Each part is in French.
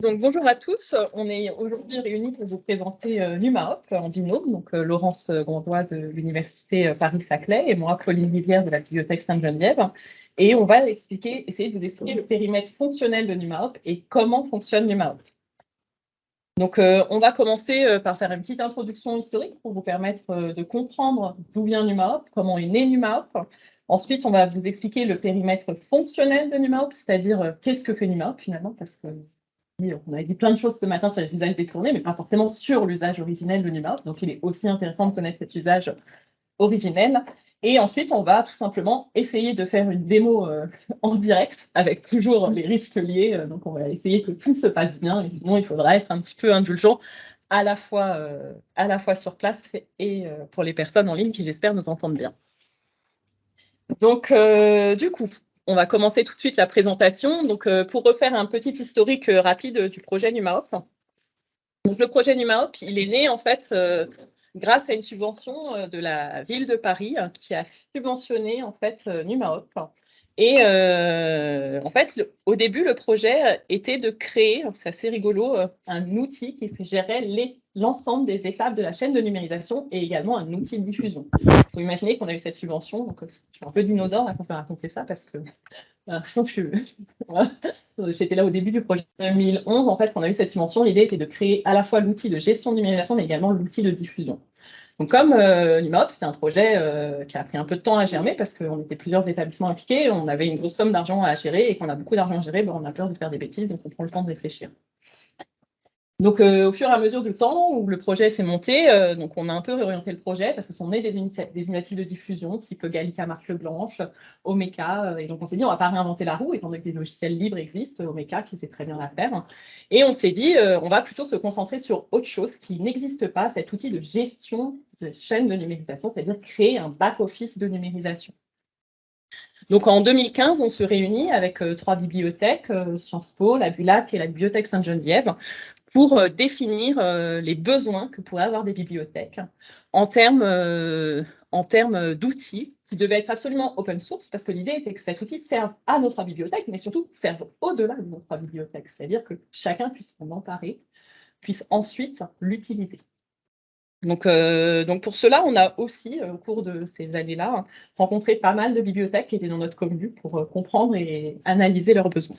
Donc, bonjour à tous. On est aujourd'hui réunis pour vous présenter euh, NumaHop en binôme, donc euh, Laurence Grandois de l'Université euh, Paris-Saclay et moi, Pauline Rivière de la Bibliothèque Sainte-Geneviève. Et on va expliquer, essayer de vous expliquer le périmètre fonctionnel de NumaHop et comment fonctionne NumaHop. Donc, on va commencer par faire une petite introduction historique pour vous permettre de comprendre d'où vient NumaHop, comment est né NumaHop. Ensuite, on va vous expliquer le périmètre fonctionnel de NumaHop, c'est-à-dire qu'est-ce que fait NumaHop finalement, parce que on a dit plein de choses ce matin sur les usages détournés, mais pas forcément sur l'usage originel de NumaHop. Donc, il est aussi intéressant de connaître cet usage originel. Et ensuite, on va tout simplement essayer de faire une démo euh, en direct avec toujours les risques liés. Euh, donc, on va essayer que tout se passe bien. Sinon, il faudra être un petit peu indulgent à la fois, euh, à la fois sur place et pour les personnes en ligne qui, j'espère, nous entendent bien. Donc, du coup, on va commencer tout de suite la présentation. Donc, euh, pour refaire un petit historique euh, rapide du projet NumaHop. Donc, le projet NumaHop, il est né en fait euh, grâce à une subvention de la ville de Paris qui a subventionné en fait NumaHop. Et en fait, au début, le projet était de créer, c'est assez rigolo, un outil qui gérait l'ensemble des étapes de la chaîne de numérisation et également un outil de diffusion. Vous imaginez qu'on a eu cette subvention, je suis un peu dinosaure à peut raconter ça parce que j'étais là au début du projet 2011. En fait, quand on a eu cette subvention, l'idée était de créer à la fois l'outil de gestion de numérisation, mais également l'outil de diffusion. Donc, comme euh, c'était un projet euh, qui a pris un peu de temps à germer parce qu'on était plusieurs établissements impliqués, on avait une grosse somme d'argent à gérer et qu'on a beaucoup d'argent à gérer, ben, on a peur de faire des bêtises, donc on prend le temps de réfléchir. Donc, euh, au fur et à mesure du temps où le projet s'est monté, euh, donc on a un peu réorienté le projet parce que sont nées des, initiatives de diffusion type Gallica Marque Blanche, Omeka. Euh, et donc, on s'est dit, on ne va pas réinventer la roue étant donné que des logiciels libres existent, Omeka qui sait très bien la faire. Et on s'est dit, on va plutôt se concentrer sur autre chose qui n'existe pas, cet outil de gestion de chaîne de numérisation, c'est-à-dire créer un back-office de numérisation. Donc en 2015, on se réunit avec trois bibliothèques, Sciences Po, la Bulac et la Bibliothèque Sainte-Geneviève, pour euh, définir euh, les besoins que pourraient avoir des bibliothèques en termes, euh, en termes d'outils qui devaient être absolument open source, parce que l'idée était que cet outil serve à notre bibliothèque, mais surtout serve au-delà de notre bibliothèque, c'est-à-dire que chacun puisse s'en emparer, puisse ensuite l'utiliser. Donc, donc, pour cela, on a aussi, au cours de ces années-là, rencontré pas mal de bibliothèques qui étaient dans notre commune pour comprendre et analyser leurs besoins.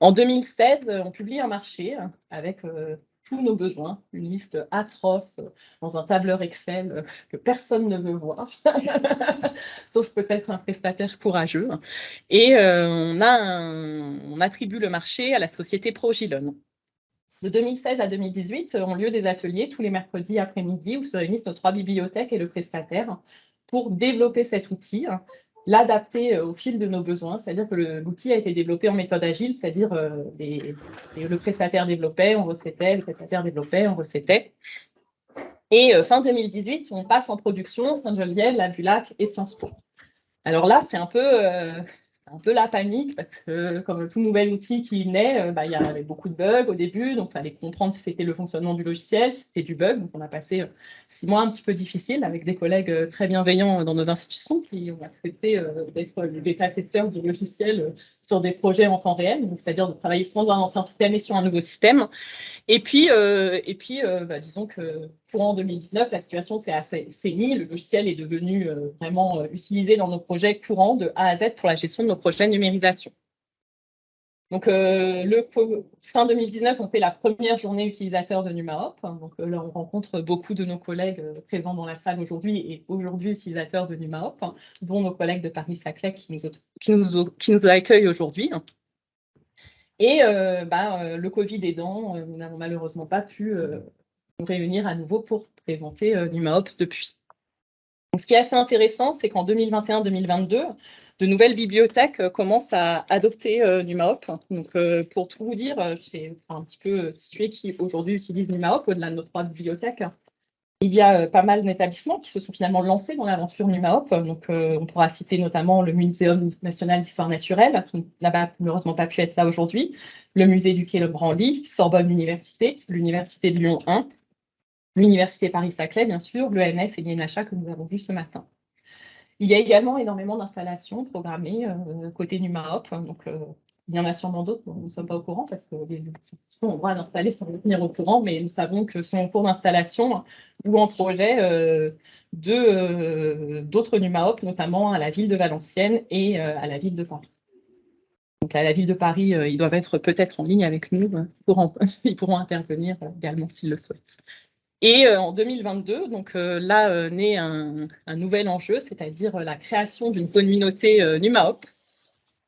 En 2016, on publie un marché avec euh, tous nos besoins, une liste atroce dans un tableur Excel que personne ne veut voir, sauf peut-être un prestataire courageux. Et euh, on, on attribue le marché à la société ProGilon. De 2016 à 2018 ont lieu des ateliers tous les mercredis après-midi où se réunissent nos trois bibliothèques et le prestataire pour développer cet outil l'adapter euh, au fil de nos besoins, c'est-à-dire que l'outil a été développé en méthode agile, c'est-à-dire euh, le prestataire développait, on recettait, le prestataire développait, on recettait. Et euh, fin 2018, on passe en production Saint-Geneviève, la Bulac et Sciences Po. Alors là, c'est un peu un peu la panique parce que comme tout nouvel outil qui naît, euh, bah, il y avait beaucoup de bugs au début, donc il fallait comprendre si c'était le fonctionnement du logiciel, c'était du bug. Donc on a passé euh, six mois un petit peu difficiles avec des collègues euh, très bienveillants dans nos institutions qui ont accepté d'être les bêta-testeurs du logiciel sur des projets en temps réel, c'est-à-dire de travailler sans un ancien système et sur un nouveau système. Et puis, et puis bah, disons que courant 2019, la situation s'est assez. Le logiciel est devenu vraiment utilisé dans nos projets courants de A à Z pour la gestion de nos prochaine numérisation. Donc, euh, fin 2019, on fait la première journée utilisateur de NumaHop. Donc euh, là, on rencontre beaucoup de nos collègues euh, présents dans la salle aujourd'hui et aujourd'hui utilisateurs de NumaHop, dont nos collègues de Paris-Saclay qui nous, qui accueillent aujourd'hui. Et bah, le Covid aidant, nous n'avons malheureusement pas pu nous réunir à nouveau pour présenter NumaHop depuis. ce qui est assez intéressant, c'est qu'en 2021-2022, de nouvelles bibliothèques euh, commencent à adopter euh, NumaHop. Donc, euh, pour tout vous dire, j'ai un petit peu situé qui aujourd'hui utilise NumaHop au-delà de nos trois bibliothèques. Il y a pas mal d'établissements qui se sont finalement lancés dans l'aventure NumaHop. Donc, on pourra citer notamment le Muséum national d'histoire naturelle, qui n'a malheureusement pas pu être là aujourd'hui, le musée du Quai Le Branly, Sorbonne Université, l'Université de Lyon 1, l'Université Paris-Saclay, bien sûr, l'ENS et l'INHA que nous avons vu ce matin. Il y a également énormément d'installations programmées euh, côté NumaHop. Donc, euh, Il y en a sûrement d'autres nous ne sommes pas au courant parce que les institutions ont le droit d'installer sans tenir au courant, mais nous savons que sont en cours d'installation ou en projet euh, euh, d'autres NUMAOP, notamment à la ville de Valenciennes et euh, à la ville de Paris. Donc à la ville de Paris, ils doivent être peut-être en ligne avec nous, ils pourront intervenir également s'ils le souhaitent. Et en 2022, donc là naît un, nouvel enjeu, c'est-à-dire la création d'une communauté NUMAOP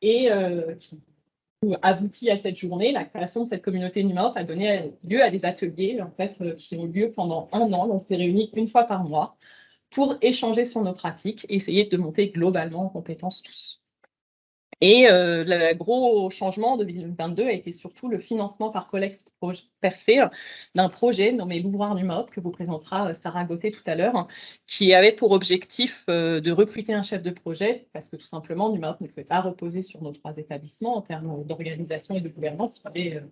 et qui abouti à cette journée, la création de cette communauté NUMAOP a donné lieu à des ateliers en fait, euh, qui ont lieu pendant un an. On s'est réunis une fois par mois pour échanger sur nos pratiques et essayer de monter globalement en compétences tous. Et euh, le gros changement de 2022 a été surtout le financement par collecte percé d'un projet nommé l'ouvroir du MOP que vous présentera euh, Sarah Gauthier tout à l'heure, qui avait pour objectif euh, de recruter un chef de projet parce que tout simplement, MOP ne pouvait pas reposer sur nos trois établissements en termes d'organisation et de gouvernance. Il fallait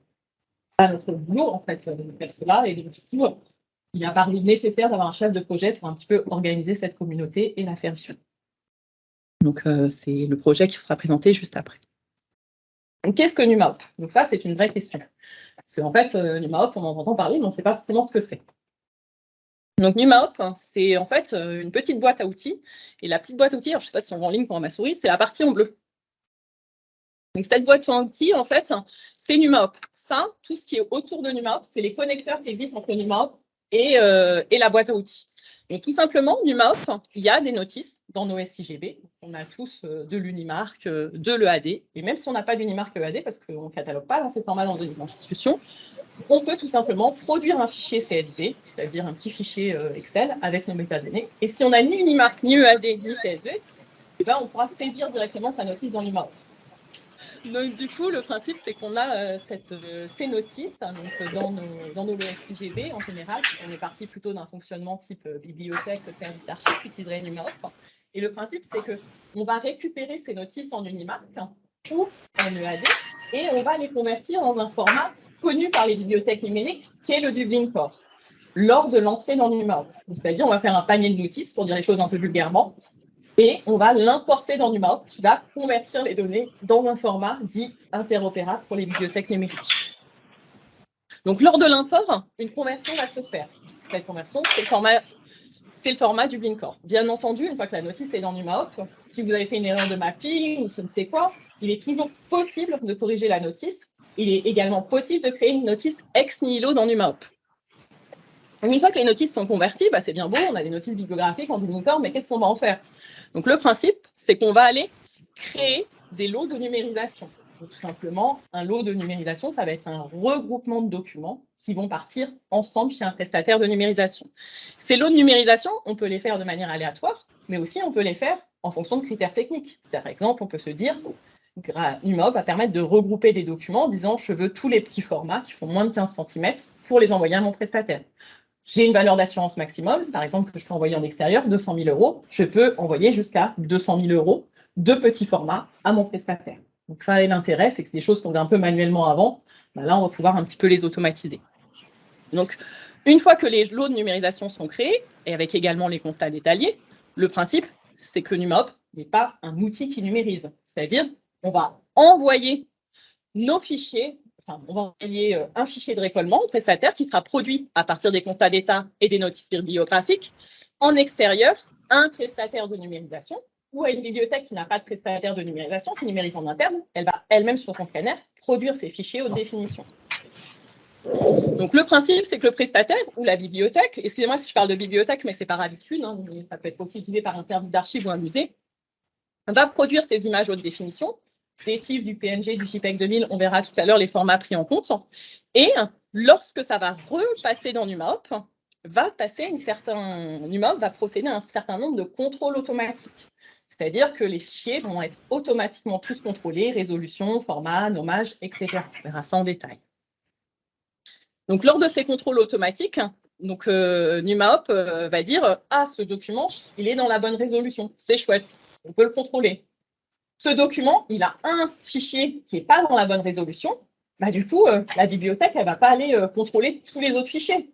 pas notre boulot en fait de faire cela et du coup, il a paru nécessaire d'avoir un chef de projet pour un petit peu organiser cette communauté et la faire vivre. Donc, euh, c'est le projet qui sera présenté juste après. Qu'est-ce que NUMAOP Donc ça, c'est une vraie question. C'est en fait, euh, NUMAOP, on en entend parler, mais on ne sait pas forcément ce que c'est. Donc NUMAOP, c'est en fait euh, une petite boîte à outils. Et la petite boîte à outils, je ne sais pas si on voit en ligne pour ma souris, c'est la partie en bleu. Donc cette boîte à outils, en fait, c'est NUMAOP. Ça, tout ce qui est autour de NUMAOP, c'est les connecteurs qui existent entre NUMAOP et, et la boîte à outils. Donc tout simplement, NUMAOP, il y a des notices dans nos SIGB. On a tous euh, de l'Unimark, euh, de l'EAD. Et même si on n'a pas d'Unimark EAD, parce qu'on ne catalogue pas dans ces formats dans des institutions, on peut tout simplement produire un fichier CSV, c'est-à-dire un petit fichier euh, Excel avec nos métadonnées. Et si on n'a ni Unimark, ni EAD, ni CSV, eh ben, on pourra saisir directement sa notice dans l'Unimark. Donc, du coup, le principe, c'est qu'on a cette, ces notices donc, dans nos, dans nos en général. On est parti plutôt d'un fonctionnement type bibliothèque, service d'archives, utiliserait NUMAOP. Et le principe, c'est qu'on va récupérer ces notices en Unimark ou en EAD et on va les convertir dans un format connu par les bibliothèques numériques, qui est le Dublin Core, lors de l'entrée dans NUMAOP. C'est-à-dire, on va faire un panier de notices, pour dire les choses un peu vulgairement, et on va l'importer dans NUMAOP, qui va convertir les données dans un format dit interopérable pour les bibliothèques numériques. Donc, lors de l'import, une conversion va se faire. Cette conversion, c'est le format du Blinkcore. Bien entendu, une fois que la notice est dans NumaOp, si vous avez fait une erreur de mapping ou je ne sais quoi, il est toujours possible de corriger la notice. Il est également possible de créer une notice ex nihilo dans NumaOp. Une fois que les notices sont converties, bah, c'est bien beau, on a des notices bibliographiques en Blinkcore, mais qu'est-ce qu'on va en faire? Donc le principe, c'est qu'on va aller créer des lots de numérisation. tout simplement, un lot de numérisation, ça va être un regroupement de documents qui vont partir ensemble chez un prestataire de numérisation. Ces lots de numérisation, on peut les faire de manière aléatoire, mais aussi on peut les faire en fonction de critères techniques. Par exemple, on peut se dire, NUMOB va permettre de regrouper des documents en disant je veux tous les petits formats qui font moins de 15 cm pour les envoyer à mon prestataire. J'ai une valeur d'assurance maximum, par exemple, que je peux envoyer en extérieur, 200 000 euros. Je peux envoyer jusqu'à 200 000 euros de petits formats à mon prestataire. Donc ça, l'intérêt, c'est que c'est des choses qu'on faisait un peu manuellement avant. Ben là, on va pouvoir un petit peu les automatiser. Donc, une fois que les lots de numérisation sont créés, et avec également les constats détaillés, le principe, c'est que NumOp n'est pas un outil qui numérise. C'est-à-dire, on va envoyer nos fichiers, on va envoyer euh, un fichier de récollement au prestataire qui sera produit à partir des constats d'état et des notices bibliographiques en extérieur à un prestataire de numérisation ou à une bibliothèque qui n'a pas de prestataire de numérisation, qui numérise en interne, elle va elle-même sur son scanner produire ses fichiers haute définition. Donc le principe, c'est que le prestataire ou la bibliothèque, excusez-moi si je parle de bibliothèque, mais c'est par habitude, hein, ça peut être aussi utilisé par un service d'archives ou un musée, va produire ces images haute définition, TIFF, du PNG, du JPEG 2000, on verra tout à l'heure les formats pris en compte, et lorsque ça va repasser dans NumaOp, va passer une certaine, NumaOp va procéder à un certain nombre de contrôles automatiques. C'est-à-dire que les fichiers vont être automatiquement tous contrôlés, résolution, format, nommage, etc. On verra ça en détail. Donc, lors de ces contrôles automatiques, donc, euh, NumaOp euh, va dire « Ah, ce document, il est dans la bonne résolution. C'est chouette. On peut le contrôler. Ce document, il a un fichier qui n'est pas dans la bonne résolution. Bah, du coup, euh, la bibliothèque, elle ne va pas aller contrôler tous les autres fichiers.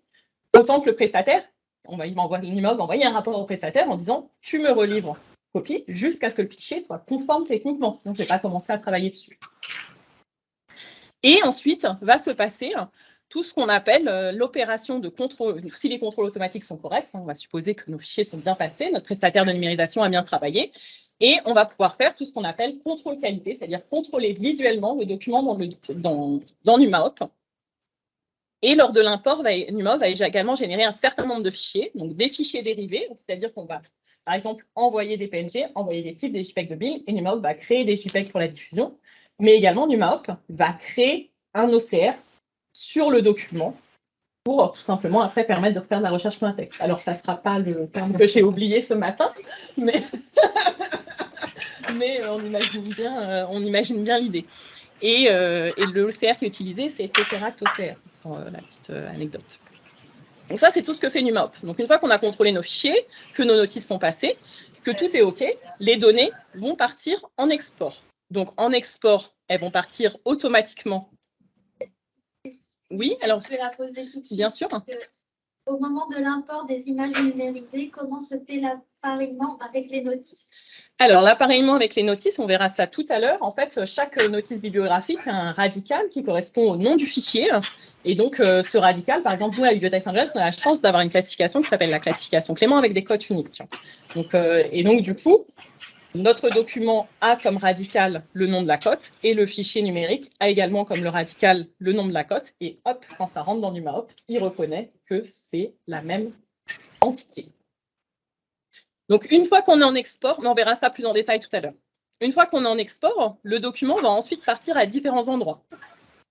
Autant que le prestataire, on va, il envoyer un rapport au prestataire en disant « Tu me relivres copie jusqu'à ce que le fichier soit conforme techniquement. Sinon, je ne vais pas commencer à travailler dessus. » Et ensuite, va se passer tout ce qu'on appelle euh, l'opération de contrôle. Si les contrôles automatiques sont corrects, on va supposer que nos fichiers sont bien passés, notre prestataire de numérisation a bien travaillé, et on va pouvoir faire tout ce qu'on appelle contrôle qualité, c'est-à-dire contrôler visuellement le document dans, le, NumaHop. Et lors de l'import, NumaHop va également générer un certain nombre de fichiers, donc des fichiers dérivés, c'est-à-dire qu'on va, par exemple, envoyer des PNG, envoyer des types des JPEG de BIM, et NumaHop va créer des JPEG pour la diffusion, mais également NumaHop va créer un OCR sur le document pour tout simplement après permettre de faire de la recherche pour un texte. Alors, ça ne sera pas le terme que j'ai oublié ce matin, mais, mais on imagine bien, euh, on imagine bien l'idée. Et, euh, et, le OCR qui est utilisé, c'est Tesseract OCR, pour euh, la petite anecdote. Donc ça, c'est tout ce que fait NumaHop. Donc une fois qu'on a contrôlé nos fichiers, que nos notices sont passées, que tout est OK, les données vont partir en export. Donc en export, elles vont partir automatiquement oui, alors. Je vais la poser tout de suite. Bien sûr. Au moment de l'import des images numérisées, comment se fait l'appareillement avec les notices? Alors, l'appareillement avec les notices, on verra ça tout à l'heure. En fait, chaque notice bibliographique a un radical qui correspond au nom du fichier. Et donc, euh, ce radical, par exemple, nous, à la Bibliothèque Saint-Germain, on a la chance d'avoir une classification qui s'appelle la classification Clément avec des codes uniques. Donc, euh, et donc, du coup, notre document a comme radical le nom de la cote et le fichier numérique a également comme le radical le nom de la cote. Et hop, quand ça rentre dans NumaHop, il reconnaît que c'est la même entité. Donc, une fois qu'on est en export, on verra ça plus en détail tout à l'heure. Une fois qu'on est en export, le document va ensuite partir à différents endroits.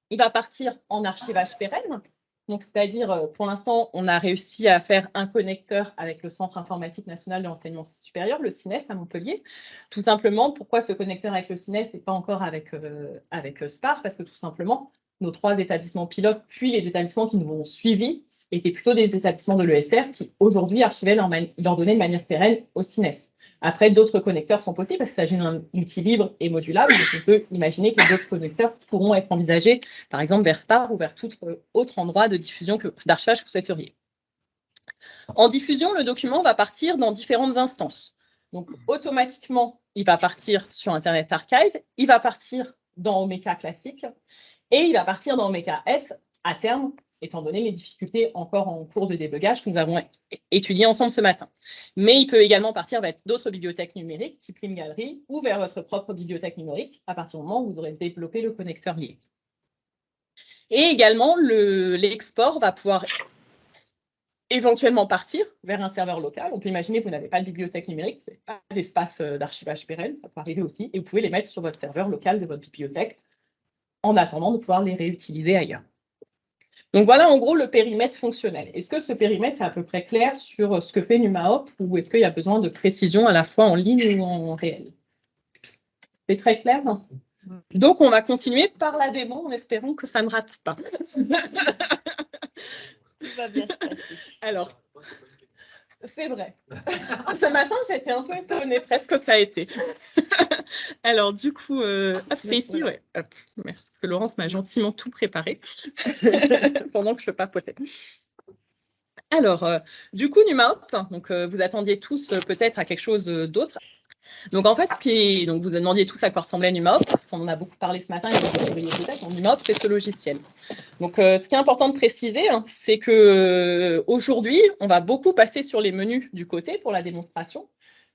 Il va partir en archivage pérenne, donc, c'est-à-dire, euh, pour l'instant, on a réussi à faire un connecteur avec le Centre informatique national de l'enseignement supérieur, le CINES à Montpellier. Tout simplement, pourquoi ce connecteur avec le CINES et pas encore avec, euh, avec SPAR? Parce que tout simplement, nos trois établissements pilotes, puis les établissements qui nous ont suivis, étaient plutôt des établissements de l'ESR qui, aujourd'hui, archivaient leurs données de manière pérenne au CINES. Après, d'autres connecteurs sont possibles parce qu'il s'agit d'un outil libre et modulable. On peut imaginer que d'autres connecteurs pourront être envisagés, par exemple, vers SPAR ou vers tout autre endroit de diffusion d'archivage que vous souhaiteriez. En diffusion, le document va partir dans différentes instances. Donc, automatiquement, il va partir sur Internet Archive, il va partir dans Omeka classique et il va partir dans Omeka S à terme étant donné les difficultés encore en cours de débugage que nous avons étudiées ensemble ce matin. Mais il peut également partir vers d'autres bibliothèques numériques, type Gallery, ou vers votre propre bibliothèque numérique, à partir du moment où vous aurez développé le connecteur lié. Et également, l'export va pouvoir éventuellement partir vers un serveur local. On peut imaginer que vous n'avez pas de bibliothèque numérique, vous n'avez pas d'espace euh, d'archivage pérenne, ça peut arriver aussi, et vous pouvez les mettre sur votre serveur local de votre bibliothèque en attendant de pouvoir les réutiliser ailleurs. Donc voilà en gros le périmètre fonctionnel. Est-ce que ce périmètre est à peu près clair sur ce que fait NumaHop ou est-ce qu'il y a besoin de précision à la fois en ligne ou en réel? C'est très clair Donc on va continuer par la démo en espérant que ça ne rate pas. Tout va bien se passer. Alors, c'est vrai. Ce matin, j'étais un peu étonnée, presque ça a été. Alors, du coup, euh, c'est ici, ouais. merci, parce que Laurence m'a gentiment tout préparé pendant que je papotais. Alors, euh, du coup, NumaHop, donc, euh, vous attendiez tous peut-être à quelque chose d'autre. Donc en fait, ce qui donc vous demandiez tous à quoi ressemblait NumaHop, on en a beaucoup parlé ce matin, et vous peut-être, c'est ce logiciel. Donc euh, ce qui est important de préciser, hein, c'est que euh, aujourd'hui, on va beaucoup passer sur les menus du côté pour la démonstration,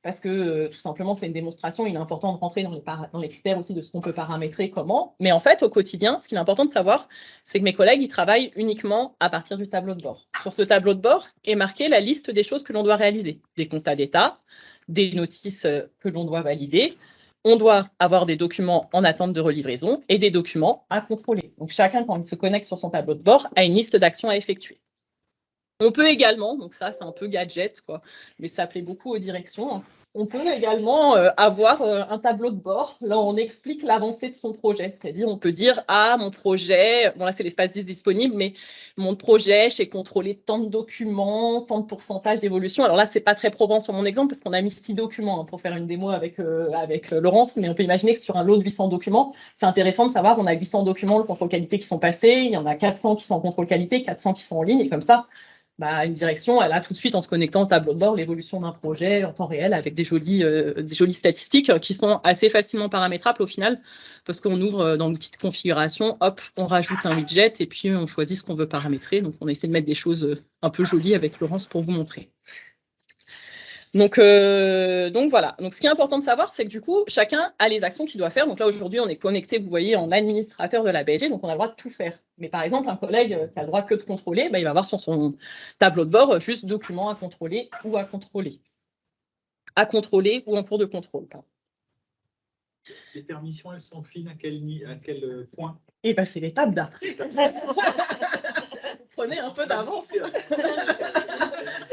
parce que euh, tout simplement, c'est une démonstration, il est important de rentrer dans les, dans les critères aussi de ce qu'on peut paramétrer, comment. Mais en fait, au quotidien, ce qu'il est important de savoir, c'est que mes collègues, ils travaillent uniquement à partir du tableau de bord. Sur ce tableau de bord est marquée la liste des choses que l'on doit réaliser, des constats d'état, des notices euh, que l'on doit valider. On doit avoir des documents en attente de relivraison et des documents à contrôler. Donc, chacun, quand il se connecte sur son tableau de bord, a une liste d'actions à effectuer. On peut également, donc ça c'est un peu gadget, quoi, mais ça plaît beaucoup aux directions, hein, on peut également euh, avoir euh, un tableau de bord. Là, on explique l'avancée de son projet. C'est-à-dire, on peut dire, ah, mon projet, bon là, c'est l'espace 10 disponible, mais mon projet, j'ai contrôlé tant de documents, tant de pourcentage d'évolution. Alors là, c'est pas très probant sur mon exemple parce qu'on a mis six documents hein, pour faire une démo avec, euh, avec Laurence, mais on peut imaginer que sur un lot de 800 documents, c'est intéressant de savoir, on a 800 documents, le contrôle qualité qui sont passés, il y en a 400 qui sont en contrôle qualité, 400 qui sont en ligne, et comme ça, bah, une direction, elle a tout de suite, en se connectant au tableau de bord, l'évolution d'un projet en temps réel avec des jolies, euh, des jolies statistiques qui sont assez facilement paramétrables au final, parce qu'on ouvre euh, dans l'outil de configuration, hop, on rajoute un widget et puis on choisit ce qu'on veut paramétrer. Donc, on essaie de mettre des choses euh, un peu jolies avec Laurence pour vous montrer. Donc, euh, donc voilà. Donc ce qui est important de savoir, c'est que du coup, chacun a les actions qu'il doit faire. Donc là, aujourd'hui, on est connecté, vous voyez, en administrateur de la BSG, donc on a le droit de tout faire. Mais par exemple, un collègue qui a le droit que de contrôler, bah, il va avoir sur son tableau de bord juste documents à contrôler ou à contrôler. À contrôler ou en cours de contrôle. Les permissions, elles sont fines à quel, à quel euh, point? Eh bien, c'est l'étape d'après. Prenez un peu d'avance.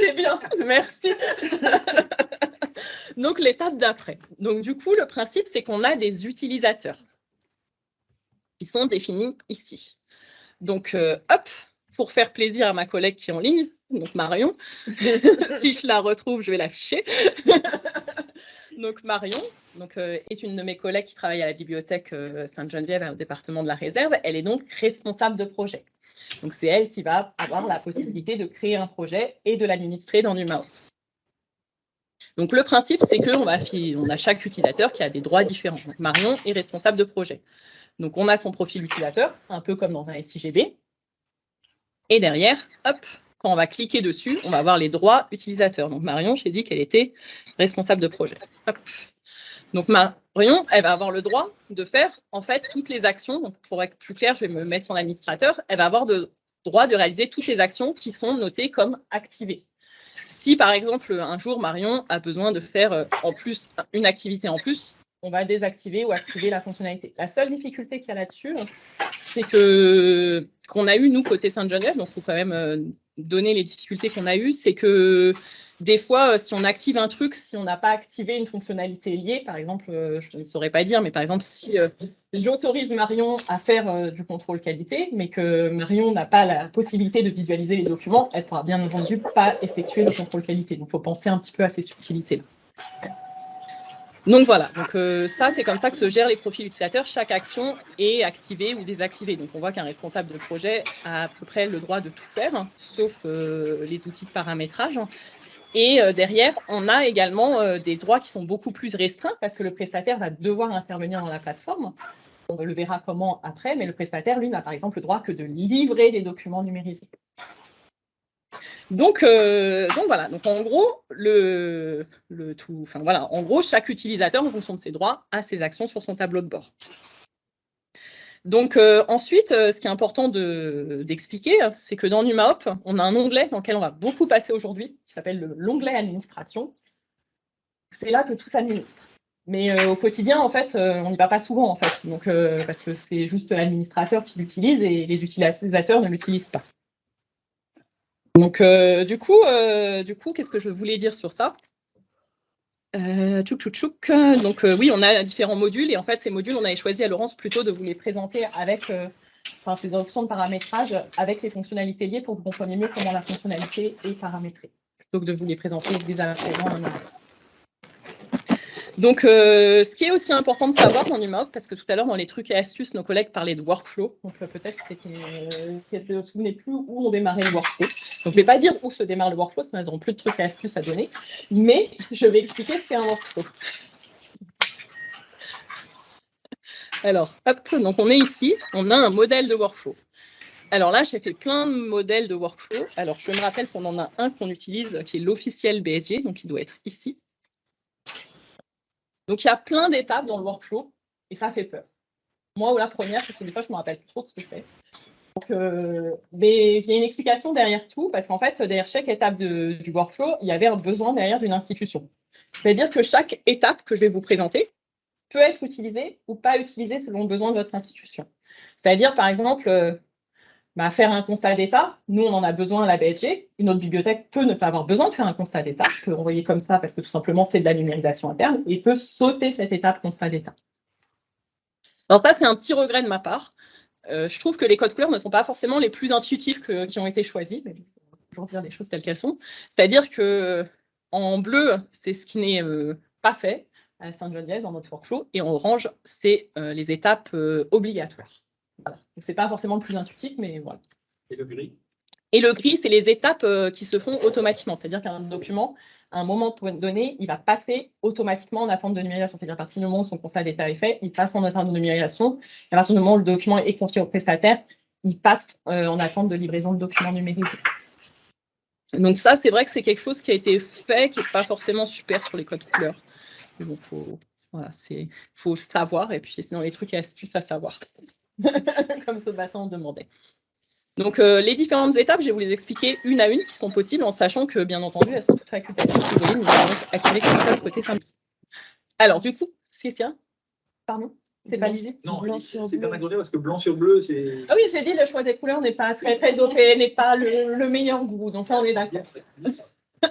C'est bien, merci. Donc, l'étape d'après. Donc, du coup, le principe, c'est qu'on a des utilisateurs qui sont définis ici. Donc, euh, hop, pour faire plaisir à ma collègue qui est en ligne, donc Marion, si je la retrouve, je vais l'afficher. donc, Marion donc, euh, est une de mes collègues qui travaille à la bibliothèque euh, Sainte-Geneviève au département de la réserve. Elle est donc responsable de projet. Donc, c'est elle qui va avoir la possibilité de créer un projet et de l'administrer dans NumaO. Donc, le principe, c'est qu'on on a chaque utilisateur qui a des droits différents. Marion est responsable de projet. Donc, on a son profil utilisateur, un peu comme dans un SIGB. Et derrière, hop, quand on va cliquer dessus, on va avoir les droits utilisateurs. Donc, Marion, j'ai dit qu'elle était responsable de projet. Donc Marion, elle va avoir le droit de faire en fait toutes les actions. Donc pour être plus clair, je vais me mettre son administrateur. Elle va avoir le droit de réaliser toutes les actions qui sont notées comme activées. Si par exemple un jour Marion a besoin de faire euh, en plus une activité en plus, on va désactiver ou activer la fonctionnalité. La seule difficulté qu'il y a là-dessus, c'est que qu'on a eu nous côté Sainte-Geneviève, donc il faut quand même euh, donner les difficultés qu'on a eues, c'est que des fois, euh, si on active un truc, si on n'a pas activé une fonctionnalité liée, par exemple, euh, je ne saurais pas dire, mais par exemple, si euh, j'autorise Marion à faire du contrôle qualité, mais que Marion n'a pas la possibilité de visualiser les documents, elle pourra bien entendu pas effectuer le contrôle qualité. Donc, il faut penser un petit peu à ces subtilités-là. Donc voilà, donc ça c'est comme ça que se gèrent les profils utilisateurs. Chaque action est activée ou désactivée. Donc on voit qu'un responsable de projet a à peu près le droit de tout faire, sauf les outils de paramétrage. Et euh, derrière, on a également euh, des droits qui sont beaucoup plus restreints parce que le prestataire va devoir intervenir dans la plateforme. On le verra comment après, mais le prestataire, lui, n'a par exemple le droit que de livrer des documents numérisés. Donc, euh, voilà, donc en gros, le, le tout, enfin voilà, en gros, chaque utilisateur, en fonction de ses droits, a ses actions sur son tableau de bord. Donc euh, ensuite, euh, ce qui est important d'expliquer, c'est que dans NumaHop, on a un onglet dans lequel on va beaucoup passer aujourd'hui, qui s'appelle l'onglet administration. C'est là que tout s'administre. Mais euh, au quotidien, en fait, on n'y va pas souvent, en fait, donc, parce que c'est juste l'administrateur qui l'utilise et les utilisateurs ne l'utilisent pas. Donc, du coup, du coup qu'est-ce que je voulais dire sur ça? Euh, tchouk, tchouk, tchouk. Donc euh, oui, on a différents modules et en fait ces modules, on avait choisi à Laurence plutôt de vous les présenter avec euh, enfin, ces options de paramétrage avec les fonctionnalités liées pour que vous compreniez mieux comment la fonctionnalité est paramétrée, que de vous les présenter dès à présent. Donc, euh, ce qui est aussi important de savoir dans NumaOp, parce que tout à l'heure, dans les trucs et astuces, nos collègues parlaient de workflow. Donc, euh, peut-être que ne se souvenez plus où on démarrait le workflow. Donc, je ne vais pas dire où se démarre le workflow, sinon elles n'auront plus de trucs et astuces à donner. Mais je vais expliquer ce qu'est un workflow. Alors, hop, donc on est ici, on a un modèle de workflow. Alors là, j'ai fait plein de modèles de workflow. Alors, je me rappelle qu'on en a un qu'on utilise, qui est l'officiel BSG, donc il doit être ici. Donc, il y a plein d'étapes dans le workflow et ça fait peur. Moi, ou la première, parce que des fois, je ne me rappelle plus trop de ce que c'est. Euh, mais il y a une explication derrière tout, parce qu'en fait, derrière chaque étape du workflow, il y avait un besoin derrière d'une institution. C'est-à-dire que chaque étape que je vais vous présenter peut être utilisée ou pas utilisée selon le besoin de votre institution. C'est-à-dire, par exemple, euh, bah, faire un constat d'état, nous, on en a besoin à la BSG. Une autre bibliothèque peut ne pas avoir besoin de faire un constat d'état, peut envoyer comme ça parce que tout simplement, c'est de la numérisation interne et peut sauter cette étape constat d'état. Alors ça, c'est un petit regret de ma part. Euh, je trouve que les codes couleurs ne sont pas forcément les plus intuitifs qui ont été choisis, mais toujours dire les choses telles qu'elles sont. C'est-à-dire que en bleu, c'est ce qui n'est euh, pas fait à Saint-Geneviève dans notre workflow, et en orange, c'est euh, les étapes obligatoires. Voilà. Ce n'est pas forcément le plus intuitif, mais voilà. Et le gris? Et le gris, c'est les étapes euh, qui se font automatiquement. C'est-à-dire qu'un document, à un moment donné, il va passer automatiquement en attente de numérisation. C'est-à-dire à partir du moment où son constat d'état est fait, il passe en attente de numérisation. Et à partir du moment où le document est confié au prestataire, il passe euh, en attente de livraison de documents numérisés. Donc ça, c'est vrai que c'est quelque chose qui a été fait, qui n'est pas forcément super sur les codes couleurs. Mais bon, faut, voilà, faut savoir, et puis sinon les trucs et astuces à savoir, comme ce matin on demandait. Donc euh, les différentes étapes, je vais vous les expliquer une à une qui sont possibles, en sachant que bien entendu, elles sont toutes facultatives. Si vous voulez, nous allons activer comme côté Alors du coup, c'est ça Pardon c'est pas l'idée Non, c'est bien accordé parce que blanc sur bleu, c'est. Ah oui, j'ai dit le choix des couleurs n'est pas très, très dopé, n'est pas le, le, meilleur goût. Donc ça, on est d'accord.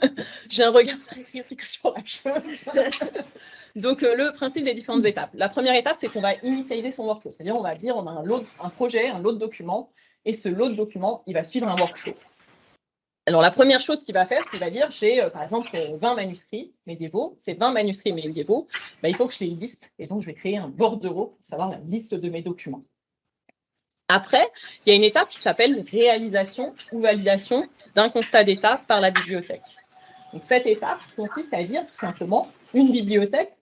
j'ai un regard très critique sur la chose. Donc, euh, le principe des différentes étapes. La première étape, c'est qu'on va initialiser son workflow. C'est-à-dire, on va dire, on a un, lot, un projet, un lot de documents, et ce lot de documents, il va suivre un workflow. Alors, la première chose qu'il va faire, c'est qu'il va dire, j'ai, euh, par exemple, 20 manuscrits médiévaux. Ces 20 manuscrits médiévaux, bah, il faut que je les liste. Et donc, je vais créer un bordereau pour savoir la liste de mes documents. Après, il y a une étape qui s'appelle réalisation ou validation d'un constat d'état par la bibliothèque. Cette étape consiste à dire tout simplement une bibliothèque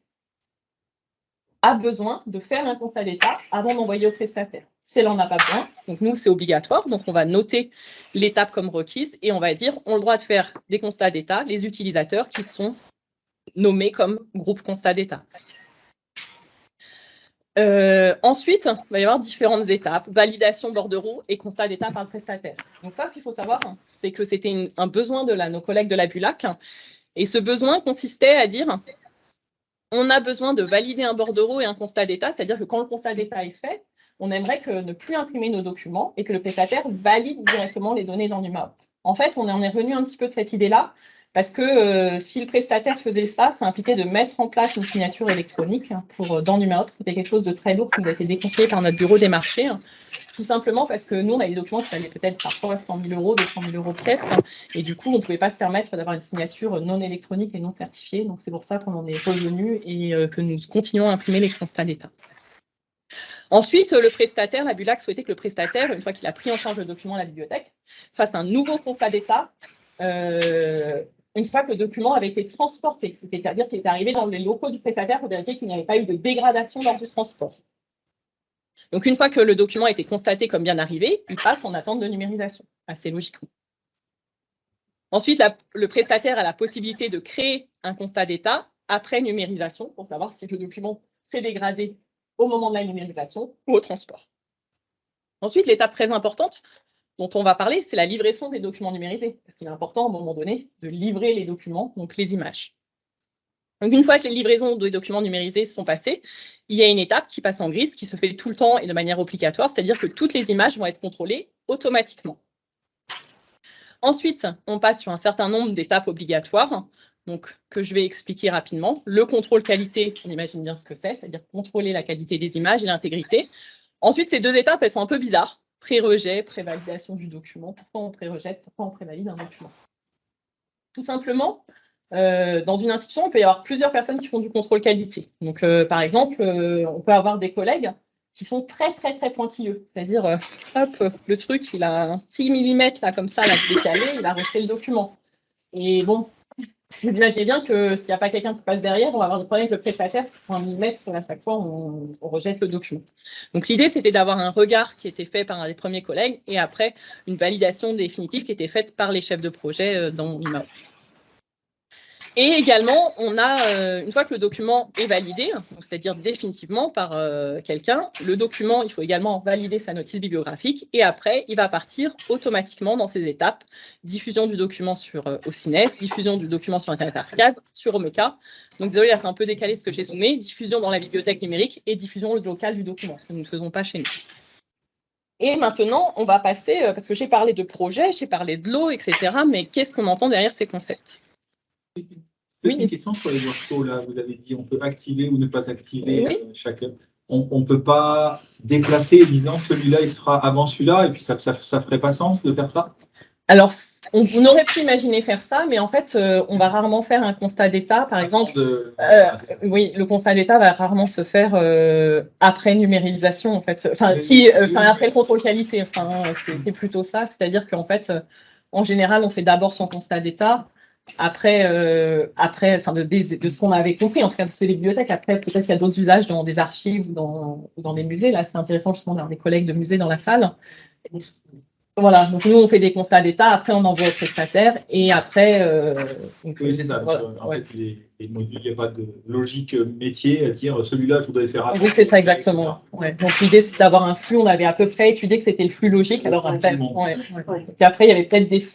a besoin de faire un constat d'état avant d'envoyer au prestataire. Si elle n'en a pas besoin, donc nous, c'est obligatoire, donc on va noter l'étape comme requise et on va dire on a le droit de faire des constats d'état, les utilisateurs qui sont nommés comme groupe constat d'état. Euh, ensuite, il va y avoir différentes étapes, validation bordereau et constat d'état par le prestataire. Donc ça, ce qu'il faut savoir, c'est que c'était un besoin de nos collègues de la BULAC. Et ce besoin consistait à dire, on a besoin de valider un bordereau et un constat d'état, c'est-à-dire que quand le constat d'état est fait, on aimerait que ne plus imprimer nos documents et que le prestataire valide directement les données dans l'UMAOP. En fait, on en est revenu un petit peu de cette idée-là, parce que euh, si le prestataire faisait ça, ça impliquait de mettre en place une signature électronique pour, euh, dans NumaOps. C'était quelque chose de très lourd qui nous a été déconseillé par notre bureau des marchés. Hein. tout simplement parce que nous, on a des documents qui valaient peut-être parfois 100 000 euros, 200 000 euros pièce. et du coup, on ne pouvait pas se permettre d'avoir une signature non électronique et non certifiée. Donc, c'est pour ça qu'on en est revenu et euh, que nous continuons à imprimer les constats d'État. Ensuite, le prestataire, la BULAC souhaitait que le prestataire, une fois qu'il a pris en charge le document à la bibliothèque, fasse un nouveau constat d'état une fois que le document avait été transporté, c'est-à-dire qu'il est arrivé dans les locaux du prestataire pour vérifier qu'il n'y avait pas eu de dégradation lors du transport. Donc, une fois que le document a été constaté comme bien arrivé, il passe en attente de numérisation, assez logiquement. Ensuite, le prestataire a la possibilité de créer un constat d'état après numérisation pour savoir si le document s'est dégradé au moment de la numérisation ou au transport. Ensuite, l'étape très importante, dont on va parler, c'est la livraison des documents numérisés. Parce qu'il est important, à un moment donné, de livrer les documents, donc les images. Une fois que les livraisons des documents numérisés sont passées, il y a une étape qui passe en grise, qui se fait tout le temps et de manière obligatoire, c'est-à-dire que toutes les images vont être contrôlées automatiquement. Ensuite, on passe sur un certain nombre d'étapes obligatoires, que je vais expliquer rapidement. Le contrôle qualité, on imagine bien ce que c'est, c'est-à-dire contrôler la qualité des images et l'intégrité. Ensuite, ces deux étapes, elles sont un peu bizarres pré-rejet, pré-validation du document. Pourquoi on pré-rejette, pourquoi on pré-valide un document? Tout simplement, euh, dans une institution, il peut y avoir plusieurs personnes qui font du contrôle qualité. Donc, euh, par exemple, euh, on peut avoir des collègues qui sont très, très, très pointilleux. C'est-à-dire, hop, le truc, il a un petit millimètre, là, comme ça, là, décalé, il va rester le document. Et bon, vous imaginez bien que s'il n'y a pas quelqu'un qui passe derrière, on va avoir des problèmes avec le prestataire si pour un millimètre, à chaque fois, on, rejette le document. Donc l'idée, c'était d'avoir un regard qui était fait par un des premiers collègues et après une validation définitive qui était faite par les chefs de projet euh, dans l'IMAO. Et également, on a, euh, une fois que le document est validé, c'est-à-dire définitivement par euh, quelqu'un, le document, il faut également valider sa notice bibliographique et après, il va partir automatiquement dans ces étapes. Diffusion du document sur euh, OCINES, diffusion du document sur Internet Archive, sur Omeka. Donc désolé, là c'est un peu décalé ce que j'ai soumis, diffusion dans la bibliothèque numérique et diffusion locale du document, ce que nous ne faisons pas chez nous. Et maintenant, on va passer, parce que j'ai parlé de projet, j'ai parlé de l'eau, etc. Mais qu'est-ce qu'on entend derrière ces concepts? Petite question sur les workflows, là, vous avez dit on peut activer ou ne pas activer euh, chacun. On ne peut pas déplacer disant celui-là il sera avant celui-là et puis ça ne ferait pas sens de faire ça? Alors, on, aurait pu imaginer faire ça, mais en fait, euh, on va rarement faire un constat d'état, par exemple. Euh, oui, le constat d'état va rarement se faire après numérisation, en fait. Enfin, si, enfin, après le contrôle qualité, enfin, c'est plutôt ça. C'est-à-dire qu'en fait, En général, on fait d'abord son constat d'état. Après, euh, après enfin de, de, ce qu'on avait compris, en tout cas de les bibliothèques, après peut-être qu'il y a d'autres usages dans des archives ou dans, dans des musées. Là, c'est intéressant justement d'avoir des collègues de musées dans la salle. Voilà, donc nous on fait des constats d'état, après on envoie au prestataire et après. Euh, oui, c'est ça. Euh, en fait, les, il n'y a pas de logique métier à dire celui-là je voudrais faire. Oui, c'est ça exactement. Donc l'idée c'est d'avoir un flux, on avait à peu près étudié que c'était le flux logique. Alors après, et après il y avait peut-être des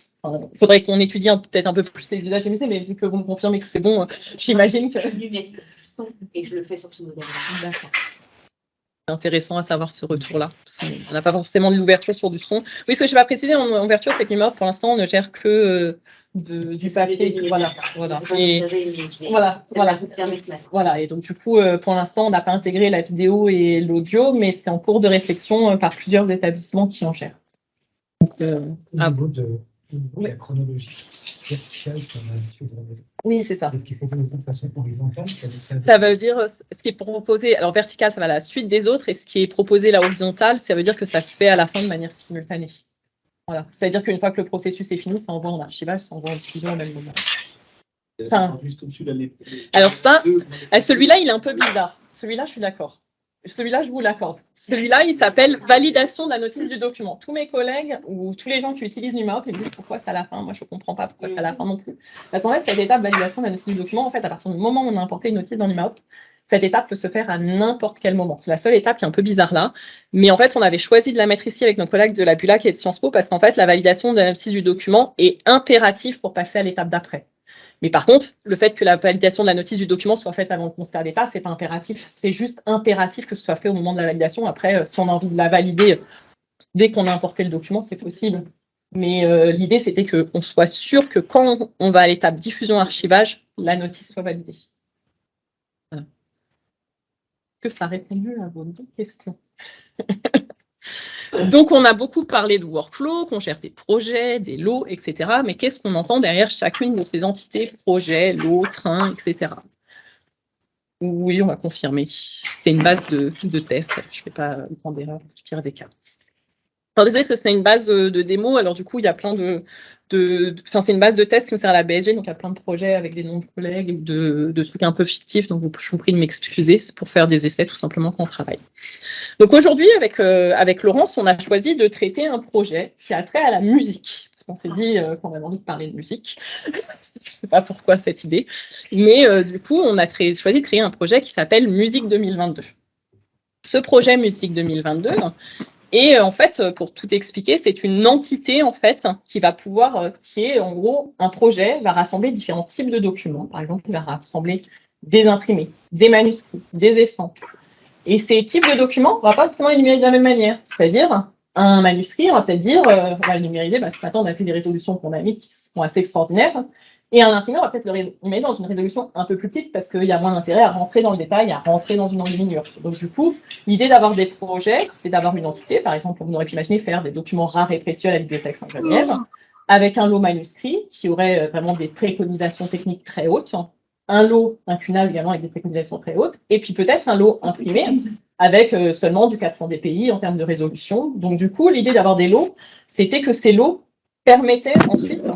il faudrait qu'on étudie peut-être un peu plus les usages MSC, mais vu que vous me confirmez que c'est bon, euh, j'imagine que. Et je le fais sur ce modèle-là. D'accord. C'est intéressant à savoir ce retour-là. On n'a pas forcément de l'ouverture sur du son. Oui, ce que je n'ai pas précisé en ouverture, c'est que l'IMOP, pour l'instant, on ne gère que euh, de, du papier. Voilà, voilà. Et, voilà, voilà. voilà. Et donc, du coup, euh, pour l'instant, on n'a pas intégré la vidéo et l'audio, mais c'est en cours de réflexion par plusieurs établissements qui en gèrent. Donc, à bout de la chronologie verticale, ça Oui, c'est ça. Est-ce qu'il faut faire de façon horizontale Ça veut dire, ce qui est proposé, alors vertical, ça va à la suite des autres, et ce qui est proposé là horizontal, ça veut dire que ça se fait à la fin de manière simultanée. Voilà. C'est-à-dire qu'une fois que le processus est fini, ça envoie en archivage, ça envoie en diffusion au même moment. Enfin, alors ça, celui-là, il est un peu bizarre. Celui-là, je suis d'accord. Celui-là, je vous l'accorde. Celui-là, il s'appelle validation de la notice du document. Tous mes collègues ou tous les gens qui utilisent NumaHop, ils disent pourquoi c'est à la fin. Moi, je ne comprends pas pourquoi c'est à la fin non plus. Parce qu'en fait, cette étape validation de la notice du document, en fait, à partir du moment où on a importé une notice dans NumaHop, cette étape peut se faire à n'importe quel moment. C'est la seule étape qui est un peu bizarre là. Mais en fait, on avait choisi de la mettre ici avec nos collègues de la BULAC et de Sciences Po parce qu'en fait, la validation de la notice du document est impérative pour passer à l'étape d'après. Mais par contre, le fait que la validation de la notice du document soit faite avant le constat d'état, ce n'est pas impératif. C'est juste impératif que ce soit fait au moment de la validation. Après, euh, si on a envie de la valider dès qu'on a importé le document, c'est possible. Mais euh, l'idée, c'était qu'on soit sûr que quand on va à l'étape diffusion-archivage, la notice soit validée. Voilà. Que ça a répondu à vos deux questions Donc, on a beaucoup parlé de workflow, qu'on gère des projets, des lots, etc. Mais qu'est-ce qu'on entend derrière chacune de ces entités, projets, lots, trains, etc. Oui, on va confirmer. C'est une base de, de test. Je ne fais pas prendre d'erreur, pire des cas. Alors désolé, c'est une base de, démo. Alors du coup, il y a plein de, enfin c'est une base de test qui me sert à la BSG, donc il y a plein de projets avec des noms de collègues, de, de trucs un peu fictifs. Donc vous, je vous prie de m'excuser, c'est pour faire des essais tout simplement quand on travaille. Donc aujourd'hui, avec euh, avec Laurence, on a choisi de traiter un projet qui a trait à la musique, parce qu'on s'est dit euh, qu'on avait envie de parler de musique. je ne sais pas pourquoi cette idée, mais euh, du coup, on a choisi de créer un projet qui s'appelle Musique 2022. Ce projet Musique 2022, et euh, en fait, euh, pour tout expliquer, c'est une entité qui va pouvoir, euh, qui est en gros un projet, va rassembler différents types de documents. Par exemple, il va rassembler des imprimés, des manuscrits, des estampes. Et ces types de documents, on ne va pas forcément les numériser de la même manière. C'est-à-dire, un manuscrit, on va peut-être dire, on va le numériser, bah, ce matin, on a fait des résolutions qu'on a mis qui sont assez extraordinaires. Et un imprimeur va peut-être le mettre dans une résolution un peu plus petite parce qu'il y a moins d'intérêt à rentrer dans le détail, à rentrer dans une enluminure. Donc du coup, l'idée d'avoir des projets, c'est d'avoir une entité. Par exemple, on aurait pu imaginer faire des documents rares et précieux à la bibliothèque Saint-Geneviève, avec un lot manuscrit qui aurait euh, vraiment des préconisations techniques très hautes, un lot incunable également avec des préconisations très hautes, et puis peut-être un lot imprimé avec euh, seulement du 400 dpi en termes de résolution. Donc du coup, l'idée d'avoir des lots, c'était que ces lots permettaient ensuite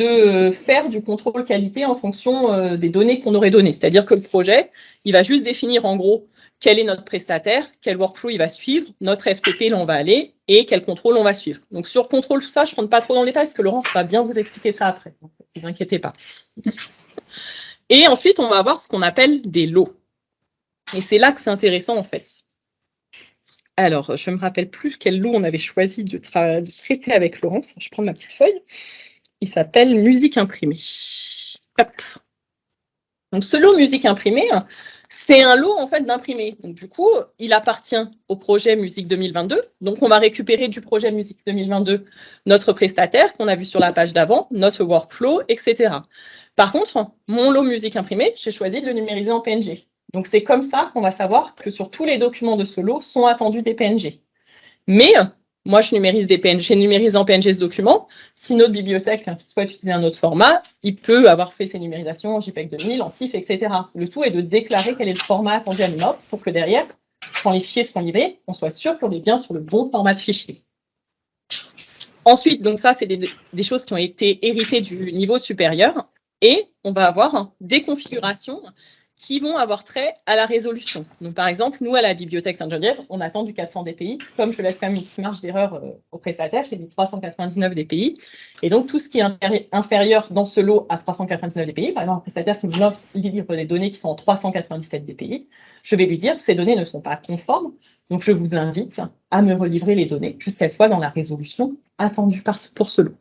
de faire du contrôle qualité en fonction euh, des données qu'on aurait données. C'est-à-dire que le projet, il va juste définir en gros quel est notre prestataire, quel workflow il va suivre, notre FTP, là on va aller, et quel contrôle on va suivre. Donc sur contrôle, tout ça, je ne rentre pas trop dans le détail, parce que Laurence va bien vous expliquer ça après. ne vous inquiétez pas. Et ensuite, on va avoir ce qu'on appelle des lots. Et c'est là que c'est intéressant en fait. Alors, je ne me rappelle plus quel lot on avait choisi de, de traiter avec Laurence. Je prends ma petite feuille. Il s'appelle Musique imprimée. Donc ce lot musique imprimée, c'est un lot en fait d'imprimés. Du coup, il appartient au projet Musique 2022. Donc on va récupérer du projet Musique 2022 notre prestataire qu'on a vu sur la page d'avant, notre workflow, etc. Par contre, mon lot musique imprimée, j'ai choisi de le numériser en PNG. Donc c'est comme ça qu'on va savoir que sur tous les documents de ce lot sont attendus des PNG. Mais moi, je numérise des PNG, j'ai numérisé en PNG ce document. Si notre bibliothèque souhaite utiliser un autre format, il peut avoir fait ses numérisations en JPEG 2000, en TIFF, etc. Le tout est de déclarer quel est le format attendu à l'IMOP pour que derrière, quand les fichiers seront livrés, on soit sûr qu'on est bien sur le bon format de fichier. Ensuite, donc ça, c'est des, choses qui ont été héritées du niveau supérieur. Et on va avoir des configurations qui vont avoir trait à la résolution. Donc, par exemple, nous, à la Bibliothèque Sainte-Geneviève, on attend du 400 dpi. Comme je laisse quand même une petite marge d'erreur euh, au prestataire, j'ai mis 399 dpi. Et donc, tout ce qui est inférieur dans ce lot à 399 dpi, par exemple, un prestataire qui me livre des données qui sont en 397 dpi, je vais lui dire que ces données ne sont pas conformes. Donc, je vous invite à me relivrer les données jusqu'à qu'elles soient dans la résolution attendue pour ce lot.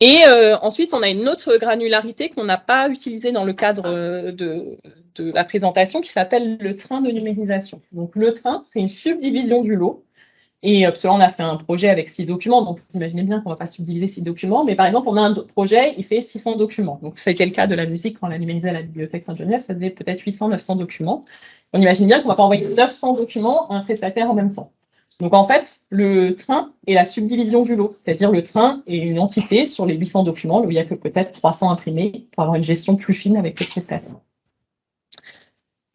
Et euh, ensuite, on a une autre granularité qu'on n'a pas utilisée dans le cadre euh, de, la présentation qui s'appelle le train de numérisation. Donc, le train, c'est une subdivision du lot. Et euh, on a fait un projet avec six documents, donc vous imaginez bien qu'on ne va pas subdiviser six documents, mais par exemple, on a un projet, il fait 600 documents. Donc, c'était le cas de la musique quand on l'a numérisé à la bibliothèque Saint-Geneviève, ça faisait peut-être 800, 900 documents. On imagine bien qu'on ne va pas envoyer 900 documents à un prestataire en même temps. Donc en fait, le train est la subdivision du lot, c'est-à-dire le train est une entité sur les 800 documents où il n'y a que peut-être 300 imprimés pour avoir une gestion plus fine avec les prestataires.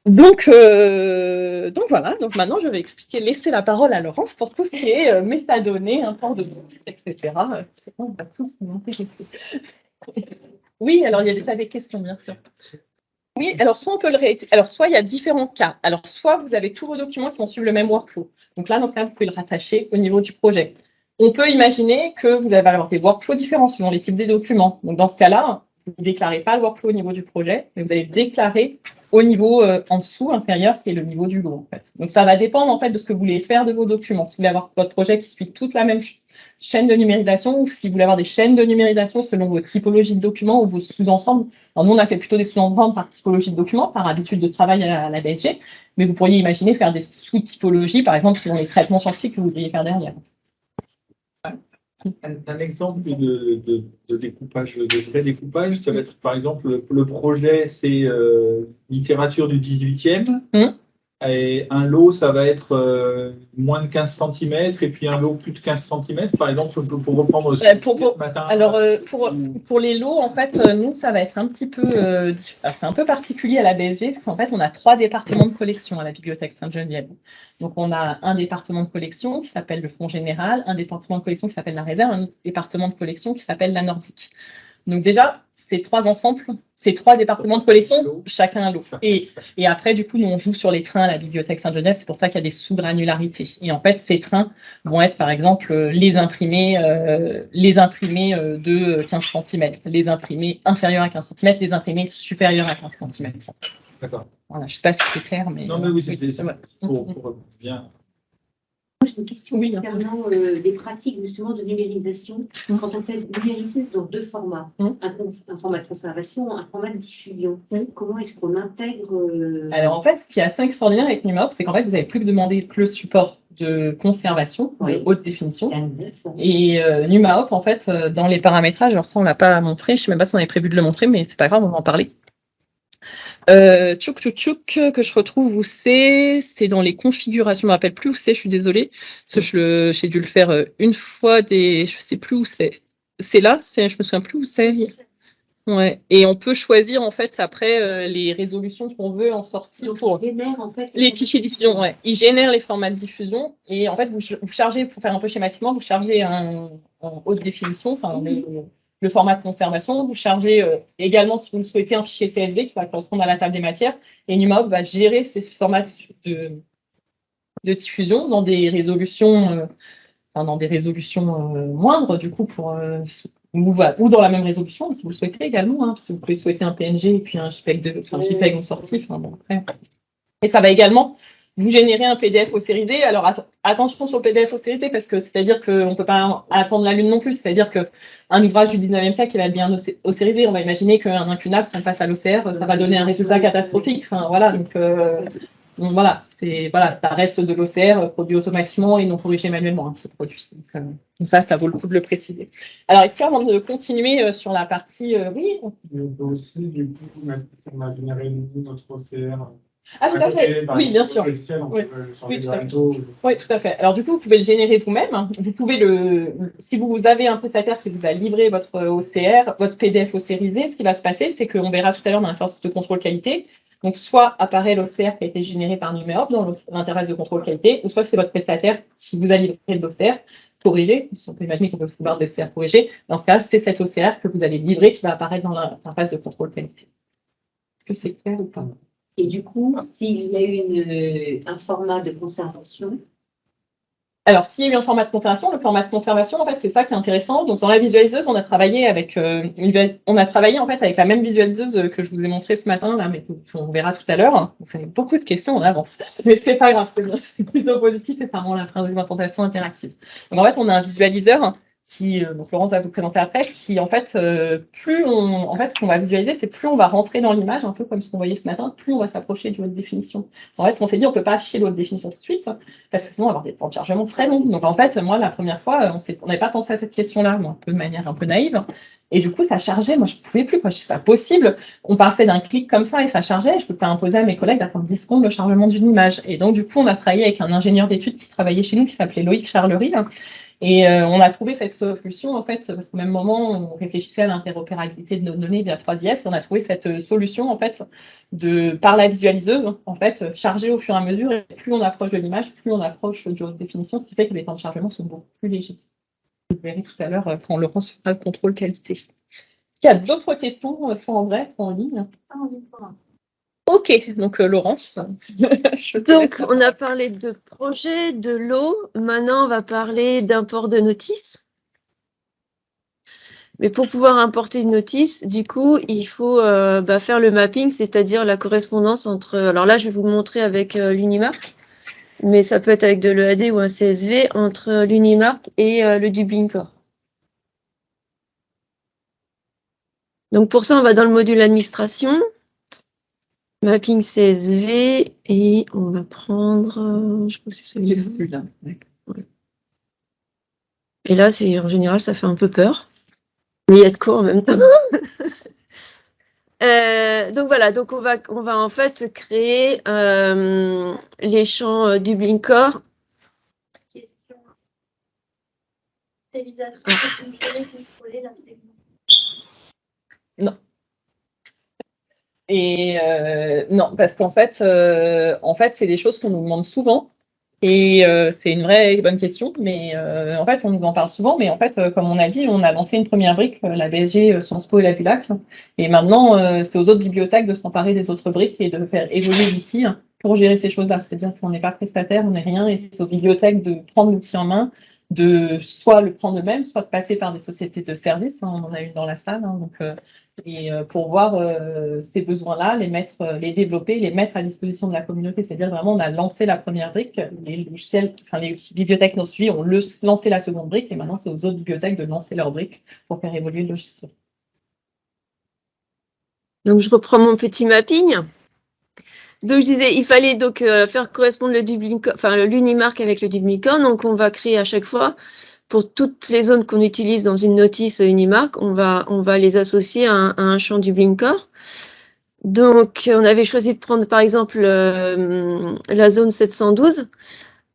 Donc, euh, donc voilà, donc maintenant je vais expliquer, laisser la parole à Laurence pour tout ce qui est euh, métadonnées, import de site, etc. On va tous m'intéresser. Oui, alors il y a des questions, bien sûr. Oui, alors soit on peut le Alors soit il y a différents cas. Alors soit vous avez tous vos documents qui vont suivre le même workflow. Donc là, dans ce cas, vous pouvez le rattacher au niveau du projet. On peut imaginer que vous allez avoir des workflows différents selon les types des documents. Donc dans ce cas-là, vous ne déclarez pas le workflow au niveau du projet, mais vous allez le déclarer au niveau euh, en dessous, inférieur, qui est le niveau du lot. Donc ça va dépendre en fait de ce que vous voulez faire de vos documents. Si vous voulez avoir votre projet qui suit toute la même chaîne de numérisation, ou si vous voulez avoir des chaînes de numérisation selon vos typologies de documents ou vos sous-ensembles. Alors nous, on a fait plutôt des sous-ensembles par typologie de documents, par habitude de travail à la BSG, mais vous pourriez imaginer faire des sous-typologies, par exemple, selon les traitements scientifiques que vous voudriez faire derrière. Un, exemple de, découpage, de vrai découpage, ça va être par exemple le, projet, c'est euh, littérature du 18e. Et un lot, ça va être euh, moins de 15 cm et puis un lot plus de 15 cm, par exemple, pour, reprendre ce, pour, matin. Alors, euh, pour, pour les lots, en fait, euh, nous, ça va être un petit peu, c'est un peu particulier à la BSG, parce qu'en fait, on a trois départements de collection à la Bibliothèque Sainte-Geneviève. Donc, on a un département de collection qui s'appelle le Fonds général, un département de collection qui s'appelle la réserve, un département de collection qui s'appelle la nordique. Donc déjà, ces trois ensembles, ces trois départements de collection, chacun un lot. Et, et, après, du coup, nous, on joue sur les trains à la Bibliothèque Saint-Genève, c'est pour ça qu'il y a des sous-granularités. Et en fait, ces trains vont être, par exemple, les imprimés, euh, les imprimés euh, de 15 cm, les imprimés inférieurs à 15 cm, les imprimés supérieurs à 15 cm. D'accord. Voilà, je ne sais pas si c'est clair, mais... Non, mais oui, c'est pour, pour bien une question concernant euh, des pratiques justement de numérisation. Mmh. Quand on fait numériser dans deux formats, mmh. un, format de conservation, un format de diffusion, mmh. comment est-ce qu'on intègre euh, Alors en fait, ce qui est assez extraordinaire avec NumaHop, c'est qu'en fait, vous n'avez plus que demander le support de conservation de haute définition. Et euh, NumaHop, en fait, euh, dans les paramétrages, alors ça, on ne l'a pas montré, je ne sais même pas si on avait prévu de le montrer, mais c'est pas grave, on va en parler. Euh, tchouk tchouk tchouk que je retrouve où c'est, c'est dans les configurations, je me rappelle plus où c'est, je suis désolée, parce que j'ai dû le faire euh, une fois, des, je sais plus où c'est. C'est là, c'est, je me souviens plus où c'est. Ouais. Et on peut choisir en fait après euh, les résolutions qu'on veut en sortir pour en fait, les fichiers diffusion. Ouais. Ils génèrent les formats de diffusion et en fait vous, vous chargez, pour faire un peu schématiquement, vous chargez un, en haute définition, enfin le format de conservation. Vous chargez euh, également, si vous le souhaitez, un fichier CSV qui va correspondre à la table des matières. Et NumaHop va gérer ces formats de, de diffusion dans des résolutions, euh, dans des résolutions euh, moindres, du coup, pour, ou, ou, dans la même résolution, si vous le souhaitez également. Hein, si vous pouvez souhaiter un PNG et puis un JPEG, de, enfin, JPEG en. Bon, après. Et ça va également vous générez un PDF ossérisé. Alors attention sur le PDF ossérisé parce que c'est-à-dire qu'on ne peut pas attendre la lune non plus. C'est-à-dire qu'un ouvrage du 19e siècle, il va être bien ossérisé. On va imaginer qu'un incunable, si on passe à l'OCR, ça va donner un résultat catastrophique. Enfin, voilà, donc, euh, voilà, ça reste de l'OCR produit automatiquement et non corrigé manuellement, un hein, produit. Euh, donc, ça, ça vaut le coup de le préciser. Alors, est-ce qu'avant de continuer euh, sur la partie, oui On peut aussi, du coup, on a généré notre OCR ah, tout à fait. Oui, bien sûr. Oui. tout à fait. Alors, du coup, vous pouvez le générer vous-même. Vous pouvez le, si vous avez un prestataire qui vous a livré votre OCR, votre PDF OCRisé, ce qui va se passer, c'est qu'on verra tout à l'heure dans l'interface de contrôle qualité. Donc, soit apparaît l'OCR qui a été généré par Numéop dans l'interface de contrôle qualité, ou soit c'est votre prestataire qui vous a livré l'OCR. corriger. On peut imaginer qu'on peut vouloir des CR corrigés. Dans ce cas, c'est cet OCR que vous allez livrer qui va apparaître dans l'interface de contrôle qualité. Est-ce que c'est clair ou pas? Et du coup, s'il y a une, un format de conservation, alors, s'il y a eu un format de conservation, le format de conservation, en fait, c'est ça qui est intéressant. Donc, dans la visualiseuse, on a travaillé avec, euh, on a travaillé en fait avec la même visualiseuse que je vous ai montrée ce matin, là, mais on verra tout à l'heure. On fait beaucoup de questions en avance, mais c'est pas grave, c'est plutôt positif et ça rend la présentation interactive. Donc, en fait, on a un visualiseur qui, euh, donc Florence va vous présenter après, qui en fait, euh, plus on, en fait, ce qu'on va visualiser, c'est plus on va rentrer dans l'image, un peu comme ce qu'on voyait ce matin, plus on va s'approcher du haute définition. En fait, ce qu'on s'est dit, on peut pas afficher le haute définition tout de suite, parce que sinon on va avoir des temps de chargement très longs. Donc en fait, moi, la première fois, on n'avait pas pensé à cette question-là, un peu de manière un peu naïve. Et du coup, ça chargeait. Moi, je ne pouvais plus. Quoi. C'est pas possible. On passait d'un clic comme ça et ça chargeait. Je ne peux pas imposer à mes collègues d'attendre 10 secondes le chargement d'une image. Et donc, du coup, on a travaillé avec un ingénieur d'études qui travaillait chez nous, qui s'appelait Loïc Charlery, et euh, on a trouvé cette solution, en fait, parce qu'au même moment, on réfléchissait à l'interopérabilité de nos données via 3IF, et on a trouvé cette euh, solution, en fait, de, par la visualiseuse, en fait, chargée au fur et à mesure, et plus on approche de l'image, plus on approche du haute définition, ce qui fait que les temps de chargement sont beaucoup plus légers. Vous verrez tout à l'heure euh, quand fera le contrôle qualité. Est-ce qu'il y a d'autres questions, soit en vrai, soit en ligne? Ok, donc euh, Laurence. donc, on a parlé de projet, de l'eau. Maintenant, on va parler d'import de notice. Mais pour pouvoir importer une notice, du coup, il faut euh, bah, faire le mapping, c'est-à-dire la correspondance entre... Alors là, je vais vous montrer avec euh, l'Unimark, mais ça peut être avec de l'EAD ou un CSV, entre l'Unimark et le Dublin Core. Donc pour ça, on va dans le module administration. Mapping CSV et on va prendre, euh, je crois que c'est celui-là. Et là, c'est en général, ça fait un peu peur, mais il y a de quoi en même temps. Euh, donc voilà, donc on va, on va en fait créer euh, les champs du Blinkcore. Question. Non. Et euh, non, parce qu'en fait, euh, en fait, c'est des choses qu'on nous demande souvent. Et euh, c'est une vraie bonne question, mais en fait, on nous en parle souvent. Mais en fait, comme on a dit, on a lancé une première brique, la BSG, Sciences Po et la BULAC. Et maintenant, c'est aux autres bibliothèques de s'emparer des autres briques et de faire évoluer l'outil pour gérer ces choses-là. C'est-à-dire qu'on n'est pas prestataire, on n'est rien, et c'est aux bibliothèques de prendre l'outil en main, de soit le prendre eux-mêmes, soit de passer par des sociétés de services. Hein, on en a une dans la salle. Hein, donc, euh, et euh, pour voir euh, ces besoins-là, les mettre, les développer, les mettre à disposition de la communauté. C'est-à-dire vraiment, on a lancé la première brique, les logiciels, enfin les bibliothèques nous suivi, ont lancé la seconde brique, et maintenant c'est aux autres bibliothèques de lancer leur brique pour faire évoluer le logiciel. Donc je reprends mon petit mapping. Donc, je disais, il fallait donc euh, faire correspondre le enfin l'Unimark avec le Dublicorn. Donc, on va créer à chaque fois, pour toutes les zones qu'on utilise dans une notice Unimark, on va, on va les associer à un, à un champ Dublicorn. Donc, on avait choisi de prendre, par exemple, euh, la zone 712,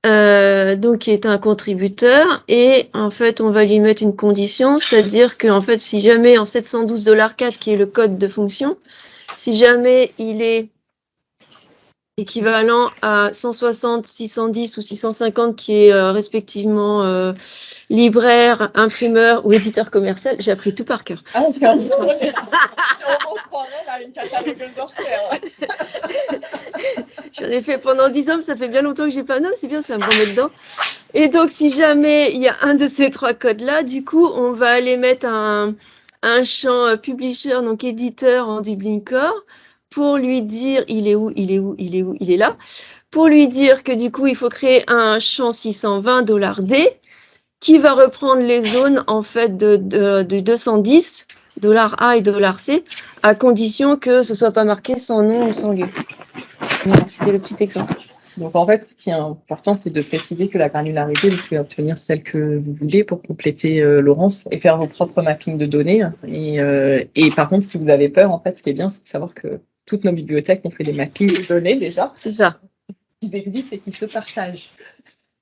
euh, donc qui est un contributeur, et en fait, on va lui mettre une condition, c'est-à-dire que, en fait, si jamais en 712$4, qui est le code de fonction, si jamais il est équivalent à 160, 610 ou 650 qui est euh, respectivement euh, libraire, imprimeur ou éditeur commercial. J'ai appris tout par cœur. Ah, J'en ai fait pendant 10 ans, ça fait bien longtemps que j'ai pas non, c'est bien, ça me remet dedans. Et donc, si jamais il y a un de ces trois codes-là, du coup, on va aller mettre un, un champ euh, publisher, donc éditeur en Dublin Core pour lui dire il est où, il est où, il est où, il est là, pour lui dire que du coup, il faut créer un champ 620 $D qui va reprendre les zones en fait de, de, 210 $A et $C à condition que ce soit pas marqué sans nom ou sans lieu. C'était le petit exemple. Donc en fait, ce qui est important, c'est de préciser que la granularité, vous pouvez obtenir celle que vous voulez pour compléter euh, Laurence et faire vos propres mappings de données. Et, euh, et, par contre, si vous avez peur, en fait, ce qui est bien, c'est de savoir que toutes nos bibliothèques ont fait des mappings de données déjà. C'est ça. Ils existent et qui se partagent.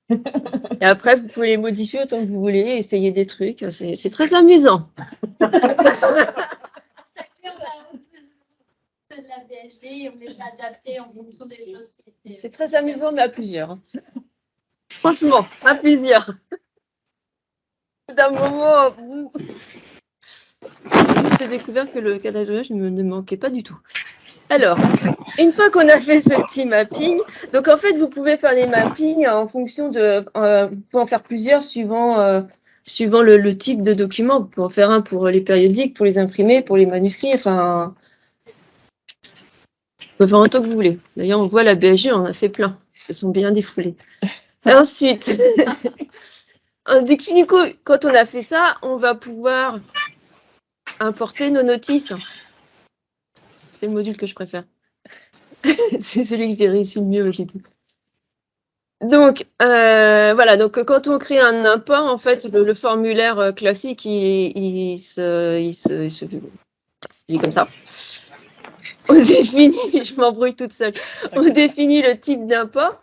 et après, vous pouvez les modifier autant que vous voulez, essayer des trucs. C'est très amusant. C'est très amusant, mais à plusieurs. Franchement, à plusieurs. d'un moment, j'ai découvert que le cadadrage ne me manquait pas du tout. Alors, une fois qu'on a fait ce petit mapping, donc en fait, vous pouvez faire des mappings en fonction de, euh, pour en faire plusieurs suivant, euh, suivant le, type de document. Vous pouvez en faire un pour les périodiques, pour les imprimer, pour les manuscrits, enfin, vous pouvez faire un que vous voulez. D'ailleurs, on voit la BSG, on a fait plein. Ils se sont bien défoulés. Ensuite, du coup, quand on a fait ça, on va pouvoir importer nos notices. C'est le module que je préfère. c'est celui qui fait réussir le mieux, j'ai Donc, euh, voilà, donc quand on crée un import, en fait, le, formulaire euh, classique, il, se, il, se, il, est comme ça. On définit, je m'embrouille toute seule, on définit le type d'import.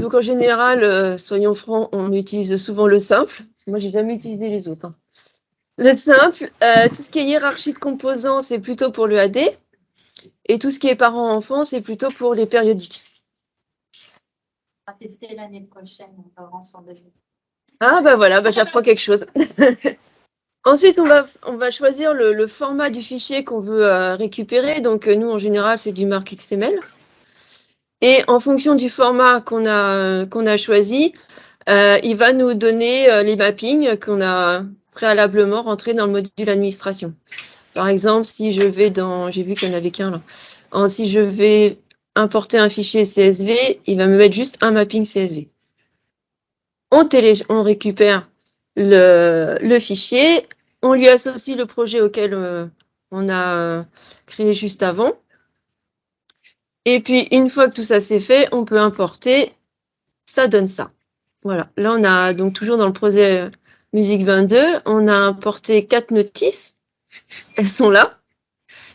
Donc, en général, euh, soyons francs, on utilise souvent le simple. Moi, j'ai jamais utilisé les autres. Hein. Le simple, euh, tout ce qui est hiérarchie de composants, c'est plutôt pour le AD. Et tout ce qui est parents-enfants, c'est plutôt pour les périodiques. On va tester l'année prochaine, on va ensemble. Ah bah voilà, bah, j'apprends quelque chose. Ensuite, on va, on va choisir le, format du fichier qu'on veut euh, récupérer. Donc, euh, nous, en général, c'est du marque XML. Et en fonction du format qu'on a, qu'on a choisi, il va nous donner les mappings qu'on a, préalablement rentrer dans le module administration. Par exemple, si je vais dans, j'ai vu qu'il n'y en avait qu'un là, si je vais importer un fichier CSV, il va me mettre juste un mapping CSV. On, on récupère le, fichier, on lui associe le projet auquel euh, on a créé juste avant. Et puis, une fois que tout ça c'est fait, on peut importer, ça donne ça. Voilà, là on a donc toujours dans le projet Musique 22, on a importé quatre notices. Elles sont là.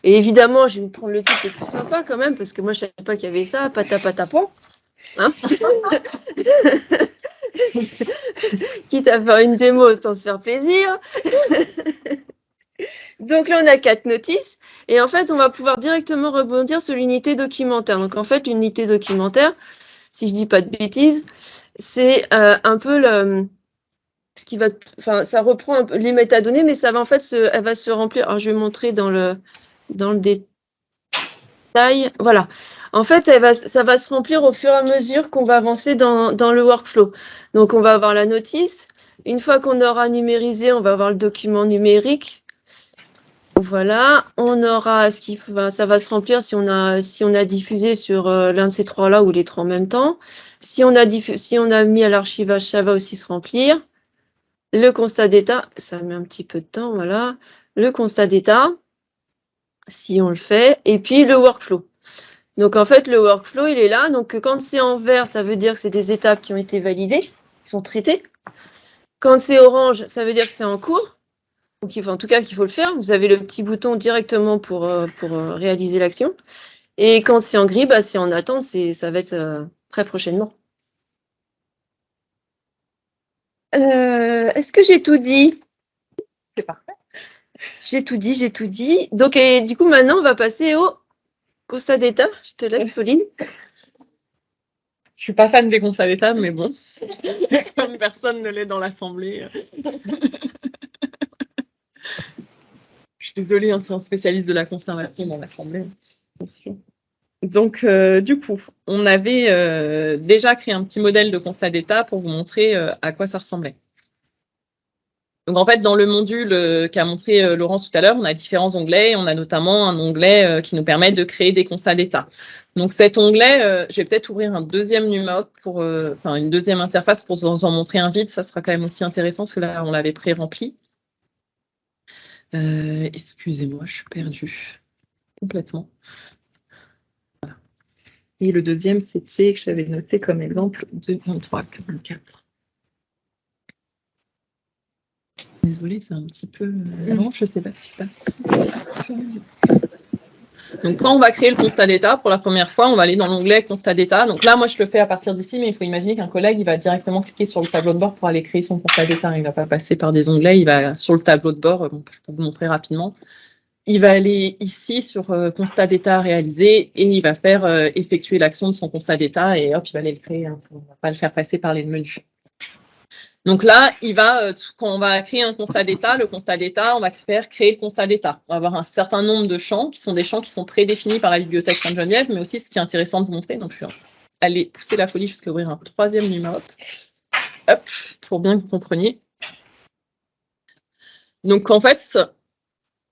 Et évidemment, je vais vous prendre le truc le plus sympa quand même, parce que moi, je ne savais pas qu'il y avait ça, patapatapon. Hein Quitte à faire une démo, autant se faire plaisir. Donc là, on a quatre notices. Et en fait, on va pouvoir directement rebondir sur l'unité documentaire. Donc en fait, l'unité documentaire, si je ne dis pas de bêtises, c'est euh, un peu le, ça reprend les métadonnées, mais ça va en fait, se, elle va se remplir. Je vais montrer dans le, détail. Voilà. En fait, ça va se remplir au fur et à mesure qu'on va avancer dans, le workflow. Donc, on va avoir la notice. Une fois qu'on aura numérisé, on va avoir le document numérique. Voilà, on aura ce qui ça va se remplir si on a, diffusé sur euh, l'un de ces trois-là ou les trois en même temps. Si on a mis à l'archivage, ça va aussi se remplir. Le constat d'état, ça met un petit peu de temps, voilà. Le constat d'état, si on le fait, et puis le workflow. Donc en fait, le workflow, il est là. Donc quand c'est en vert, ça veut dire que c'est des étapes qui ont été validées, qui sont traitées. Quand c'est orange, ça veut dire que c'est en cours. Il faut, en tout cas qu'il faut le faire. Vous avez le petit bouton directement pour, euh, euh, réaliser l'action. Et quand c'est en gris, bah, c'est en attente, ça va être euh, très prochainement. Euh, est-ce que j'ai tout dit? C'est parfait. J'ai tout dit, j'ai tout dit. Donc, et, du coup, maintenant, on va passer au constat d'état. Je te laisse, Pauline. Je suis pas fan des constats d'état, mais bon, comme personne ne l'est dans l'Assemblée. Je suis désolée, hein, c'est un spécialiste de la conservation dans l'Assemblée, bien sûr. Donc, euh, du coup, on avait euh, déjà créé un petit modèle de constat d'état pour vous montrer euh, à quoi ça ressemblait. Donc, en fait, dans le module qu'a montré Laurence tout à l'heure, on a différents onglets. On a notamment un onglet qui nous permet de créer des constats d'état. Donc, cet onglet, je vais peut-être ouvrir un deuxième numéro pour, une deuxième interface pour vous en montrer un vide. Ça sera quand même aussi intéressant parce que là, on l'avait pré-rempli. Excusez-moi, je suis perdue complètement. Et le deuxième, c'était que j'avais noté comme exemple 2344. Désolée, c'est un petit peu euh, long, je ne sais pas ce qui se passe. Donc, quand on va créer le constat d'état, pour la première fois, on va aller dans l'onglet constat d'état. Donc là, moi, je le fais à partir d'ici, mais il faut imaginer qu'un collègue, il va directement cliquer sur le tableau de bord pour aller créer son constat d'état. Il ne va pas passer par des onglets, il va sur le tableau de bord, je peux vous montrer rapidement il va aller ici sur euh, constat d'état réalisé et il va faire euh, effectuer l'action de son constat d'état et hop, il va aller le créer. Hein. On ne va pas le faire passer par les menus. Donc là, il va, euh, quand on va créer un constat d'état, le constat d'état, on va faire créer le constat d'état. On va avoir un certain nombre de champs qui sont des champs qui sont prédéfinis par la bibliothèque Sainte-Geneviève, mais aussi ce qui est intéressant de vous montrer. Donc, je vais aller pousser la folie jusqu'à ouvrir un troisième numéro. Hop, pour bien que vous compreniez. Donc, en fait,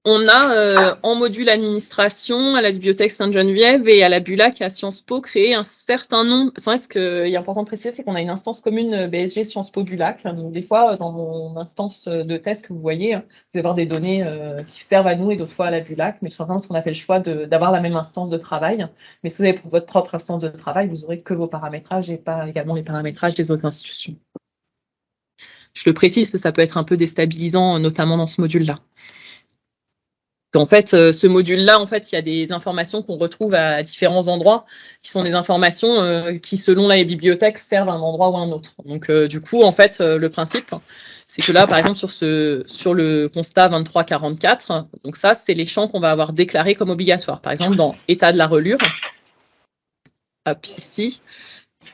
on a euh, en module administration à la bibliothèque Sainte-Geneviève et à la Bulac à Sciences Po créé un certain nombre. C'est vrai ce qu'il est important de préciser, c'est qu'on a une instance commune euh, BSG Sciences Po Bulac. Donc, des fois, euh, dans mon instance de test que vous voyez, vous allez avoir des données qui servent à nous et d'autres fois à la Bulac, mais tout simplement parce qu'on a fait le choix d'avoir la même instance de travail. Mais si vous avez votre propre instance de travail, vous aurez que vos paramétrages et pas également les paramétrages des autres institutions. Je le précise parce que ça peut être un peu déstabilisant, notamment dans ce module-là. En fait, euh, ce module-là, en fait, il y a des informations qu'on retrouve à différents endroits, qui sont des informations euh, qui, selon la bibliothèque, servent à un endroit ou à un autre. Donc, euh, du coup, en fait, le principe, c'est que là, par exemple, sur, ce, sur le constat 2344, donc ça, c'est les champs qu'on va avoir déclarés comme obligatoires. Par exemple, dans état de la relure, hop, ici,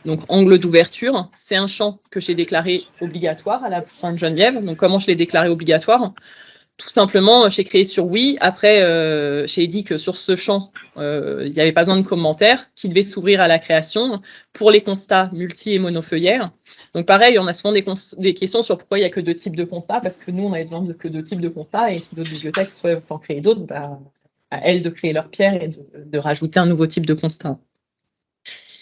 donc angle d'ouverture, c'est un champ que j'ai déclaré obligatoire à la Sainte-Geneviève. Donc, comment je l'ai déclaré obligatoire? Tout simplement, j'ai créé sur oui. Après, euh, j'ai dit que sur ce champ, euh, il n'y avait pas besoin de commentaires, qui devait s'ouvrir à la création pour les constats multi et monofeuillaires. Donc pareil, on a souvent des, questions sur pourquoi il n'y a que deux types de constats, parce que nous, on avait besoin de que deux types de constats, et si d'autres bibliothèques souhaitent en créer d'autres, bah, à elles de créer leur pierre et de rajouter un nouveau type de constat.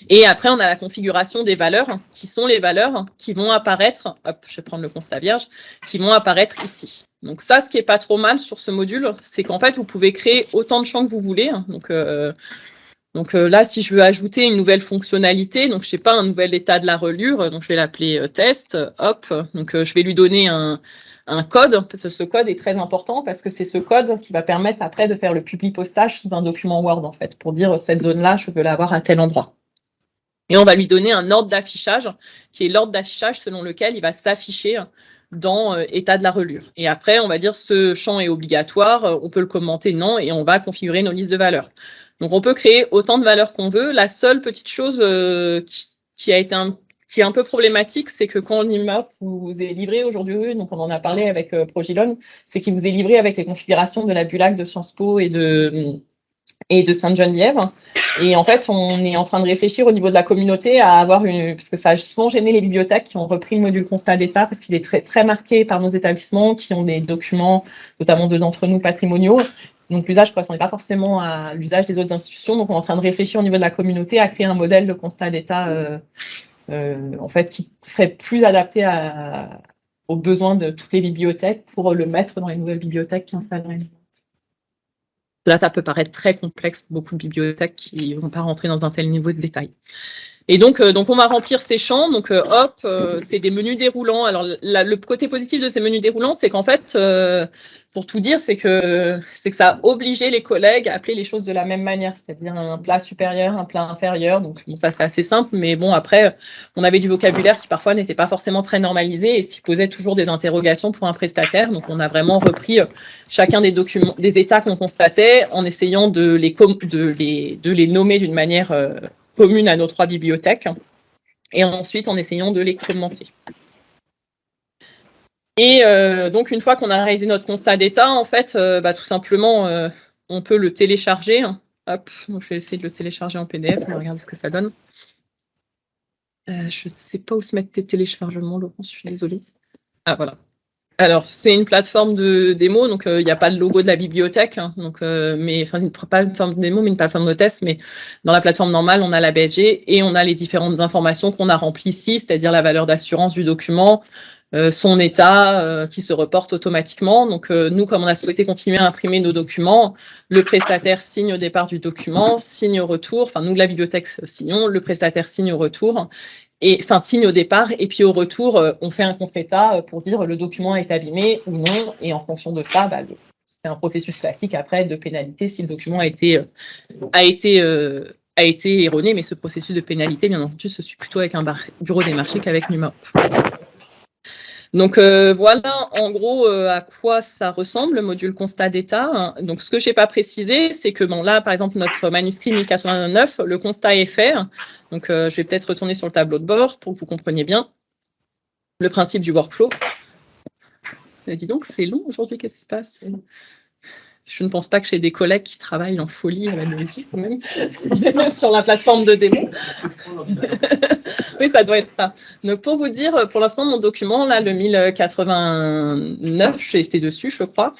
Et après, on a la configuration des valeurs, qui sont les valeurs qui vont apparaître, hop, je vais prendre le constat vierge, qui vont apparaître ici. Donc ça, ce qui est pas trop mal sur ce module, c'est qu'en fait, vous pouvez créer autant de champs que vous voulez. Donc, euh, donc euh, là, si je veux ajouter une nouvelle fonctionnalité, donc je sais pas, un nouvel état de la relure, donc je vais l'appeler euh, test, hop, donc je vais lui donner un, un code, parce que ce code est très important, parce que c'est ce code qui va permettre après de faire le public postage sous un document Word, en fait, pour dire cette zone-là, je veux l'avoir à tel endroit. Et on va lui donner un ordre d'affichage, qui est l'ordre d'affichage selon lequel il va s'afficher dans euh, état de la relure. Et après, on va dire ce champ est obligatoire, euh, on peut le commenter non, et on va configurer nos listes de valeurs. Donc on peut créer autant de valeurs qu'on veut. La seule petite chose euh, qui, a été est un peu problématique, c'est que quand l'IMAP vous est livré aujourd'hui, donc on en a parlé avec Progilon, c'est qu'il vous est livré avec les configurations de la Bulac de Sciences Po et de et de Sainte-Geneviève. Et en fait, on est en train de réfléchir au niveau de la communauté à avoir une, parce que ça a souvent gêné les bibliothèques qui ont repris le module constat d'état parce qu'il est très, très marqué par nos établissements qui ont des documents, notamment deux d'entre nous patrimoniaux. Donc l'usage ne correspondait pas forcément à l'usage des autres institutions. Donc on est en train de réfléchir au niveau de la communauté à créer un modèle de constat d'état euh, euh, en fait qui serait plus adapté aux besoins de toutes les bibliothèques pour le mettre dans les nouvelles bibliothèques qui installeraient. Là, ça peut paraître très complexe pour beaucoup de bibliothèques qui ne vont pas rentrer dans un tel niveau de détail. Et donc, euh, donc on va remplir ces champs. Donc, euh, hop, euh, c'est des menus déroulants. Alors, le côté positif de ces menus déroulants, c'est qu'en fait, pour tout dire, c'est que, que ça a obligé les collègues à appeler les choses de la même manière, c'est-à-dire un plat supérieur, un plat inférieur. Donc, bon, ça, c'est assez simple, mais bon, après, on avait du vocabulaire qui parfois n'était pas forcément très normalisé et qui posait toujours des interrogations pour un prestataire. Donc, on a vraiment repris chacun des documents, des états qu'on constatait en essayant de les nommer d'une manière commune à nos trois bibliothèques et ensuite en essayant de les commenter. Et euh, donc, une fois qu'on a réalisé notre constat d'état, en fait, euh, bah, tout simplement, euh, on peut le télécharger. Hop, je vais essayer de le télécharger en PDF, on regarder ce que ça donne. je ne sais pas où se mettre tes téléchargements, Laurent, je suis désolée. Ah, voilà. Alors, c'est une plateforme de démo, donc il n'y a pas de logo de la bibliothèque, hein, donc, mais enfin, pas une plateforme de démo, mais une plateforme de test. Mais dans la plateforme normale, on a la BSG et on a les différentes informations qu'on a remplies ici, c'est-à-dire la valeur d'assurance du document, euh, son état euh, qui se reporte automatiquement. Donc euh, nous, comme on a souhaité continuer à imprimer nos documents, le prestataire signe au départ du document, signe au retour, enfin nous, la bibliothèque, signons, le prestataire signe au retour, et enfin signe au départ, et puis au retour, on fait un contre-état pour dire le document est abîmé ou non, et en fonction de ça, bah, c'est un processus classique après de pénalité si le document a été, a été a été erroné, mais ce processus de pénalité, bien entendu, se suit plutôt avec un bureau des marchés qu'avec NUMOP. Donc euh, voilà en gros euh, à quoi ça ressemble le module constat d'état. Donc ce que je n'ai pas précisé, c'est que bon là par exemple notre manuscrit 1089, le constat est fait. Donc euh, je vais peut-être retourner sur le tableau de bord pour que vous compreniez bien. le principe du workflow. dis donc, c'est long aujourd'hui, qu'est-ce qui se passe? Je ne pense pas que j'ai des collègues qui travaillent en folie à la maison, même, sur la plateforme de démo. oui, ça doit être ça. Donc, pour vous dire, pour l'instant, mon document, là, le 1089, j'ai été dessus, je crois,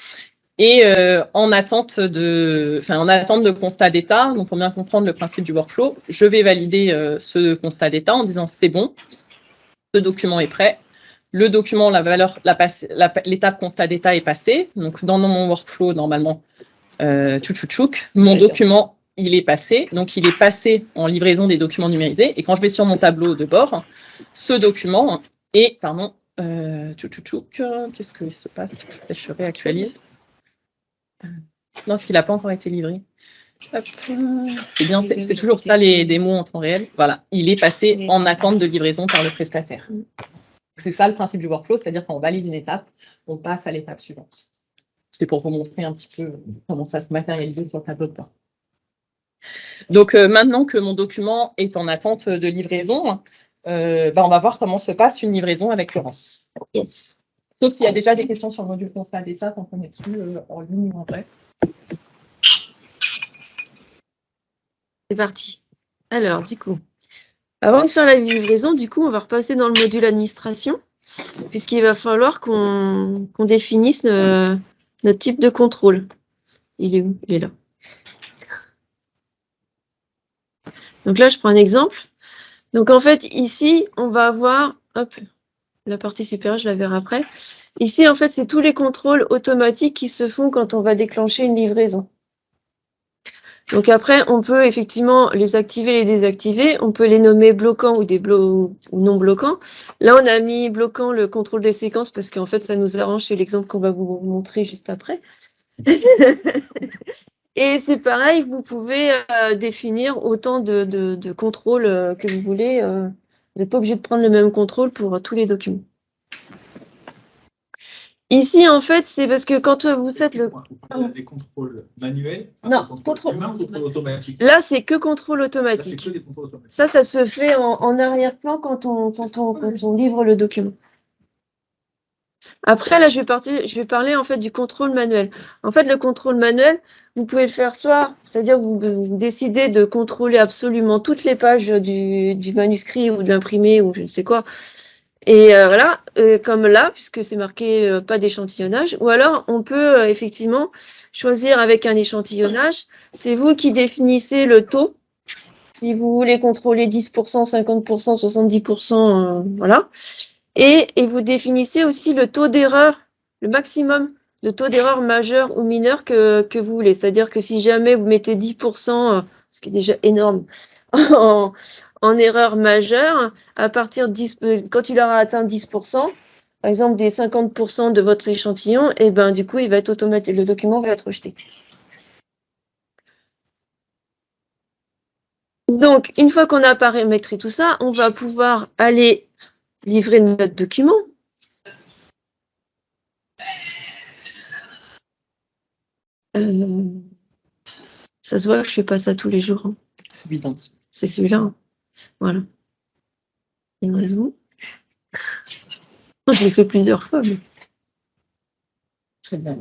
et euh, en, attente de, enfin, en attente de constat d'état, donc pour bien comprendre le principe du workflow, je vais valider euh, ce constat d'état en disant c'est bon, ce document est prêt, le document, la valeur, l'étape constat d'état est passée, donc dans mon workflow, normalement, euh, tchouk, mon document, il est passé, donc il est passé en livraison des documents numérisés, et quand je vais sur mon tableau de bord, ce document est, pardon, euh, qu'est-ce qui se passe? Je réactualise. Non, s'il n'a pas encore été livré. C'est bien, c'est toujours ça les démos en temps réel. Voilà, il est passé en attente de livraison par le prestataire. C'est ça le principe du workflow, c'est-à-dire qu'on valide une étape, on passe à l'étape suivante. C'est pour vous montrer un petit peu comment ça se matérialise sur le tableau de bord. Donc euh, maintenant que mon document est en attente de livraison, euh, bah, on va voir comment se passe une livraison avec Laurence. Sauf s'il y a déjà des questions sur le module constat d'état, quand on est dessus euh, en ligne ou en vrai. C'est parti. Alors, du coup, avant de faire la livraison, du coup, on va repasser dans le module administration, puisqu'il va falloir qu'on définisse notre type de contrôle. Il est où? Il est là. Donc là, je prends un exemple. Donc en fait, ici, on va avoir, hop, la partie supérieure, je la verrai après. Ici, en fait, c'est tous les contrôles automatiques qui se font quand on va déclencher une livraison. Donc après, on peut effectivement les activer, les désactiver. On peut les nommer bloquants ou, des non bloquants. Là, on a mis bloquant le contrôle des séquences parce qu'en fait, ça nous arrange. C'est l'exemple qu'on va vous montrer juste après. Et c'est pareil, vous pouvez euh, définir autant de, de, contrôles euh, que vous voulez. Euh, vous n'êtes pas obligé de prendre le même contrôle pour tous les documents. Ici, en fait, c'est parce que quand vous faites le... Des contrôles manuels Non, contrôle, automatique. Là, c'est que contrôle automatique. Ça, ça se fait en, arrière-plan quand on, quand on livre le document. Après, là, je vais, partir, je vais parler en fait du contrôle manuel. En fait, le contrôle manuel, vous pouvez le faire soit, c'est-à-dire vous, vous, décidez de contrôler absolument toutes les pages du, manuscrit ou de l'imprimé ou je ne sais quoi. Et euh, voilà, euh, comme là, puisque c'est marqué euh, pas d'échantillonnage. Ou alors, on peut effectivement choisir avec un échantillonnage. C'est vous qui définissez le taux. Si vous voulez contrôler 10%, 50%, 70%, voilà. Et, vous définissez aussi le taux d'erreur, le maximum de taux d'erreur majeur ou mineur que, vous voulez. C'est-à-dire que si jamais vous mettez 10%, euh, ce qui est déjà énorme, en, erreur majeure, à partir de 10, euh, quand il aura atteint 10%, par exemple des 50% de votre échantillon, et eh ben du coup, il va être automatique, le document va être rejeté. Donc, une fois qu'on a paramétré tout ça, on va pouvoir aller livrer notre document. Euh, ça se voit que je fais pas ça tous les jours. Hein. C'est évident. C'est celui-là. Hein. Voilà. Une raison. Je l'ai fait plusieurs fois. Mais... Très bien.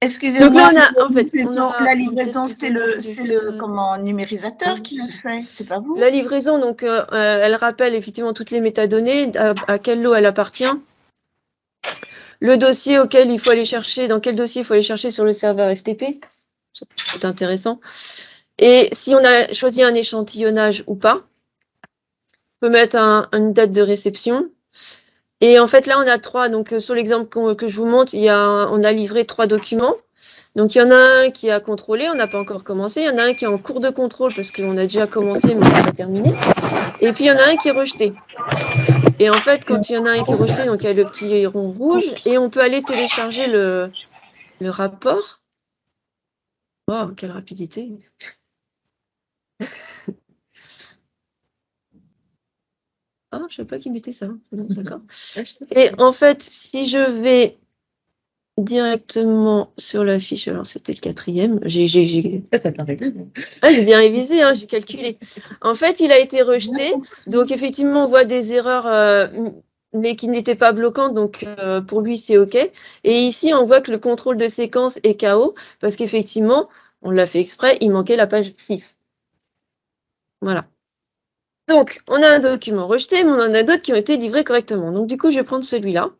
Excusez-moi, la livraison, c'est le, c'est le comment, numérisateur qui le fait, c'est pas vous? La livraison, donc, euh, euh, elle rappelle effectivement toutes les métadonnées, à, à quel lot elle appartient, le dossier auquel il faut aller chercher, dans quel dossier il faut aller chercher sur le serveur FTP, c'est intéressant, et si on a choisi un échantillonnage ou pas, on peut mettre une date de réception, et en fait, là, on a trois. Donc, euh, sur l'exemple que je vous montre, on a livré trois documents. Donc, il y en a un qui a contrôlé, on n'a pas encore commencé. Il y en a un qui est en cours de contrôle parce qu'on a déjà commencé, mais on n'a pas terminé. Et puis, il y en a un qui est rejeté. Et en fait, quand il y en a un qui est rejeté, donc il y a le petit rond rouge, et on peut aller télécharger le, le rapport. Oh, quelle rapidité Ah, je ne savais pas qu'il mettait ça. D'accord. Et en fait, si je vais directement sur la fiche, alors c'était le quatrième, j'ai bien révisé. Ah, j'ai bien révisé, hein, j'ai calculé. En fait, il a été rejeté, donc effectivement, on voit des erreurs euh, mais qui n'était pas bloquant, donc euh, pour lui, c'est OK. Et ici, on voit que le contrôle de séquence est KO, parce qu'effectivement, on l'a fait exprès, il manquait la page 6. Voilà. Donc, on a un document rejeté, mais on en a d'autres qui ont été livrés correctement. Donc, du coup, je vais prendre celui-là.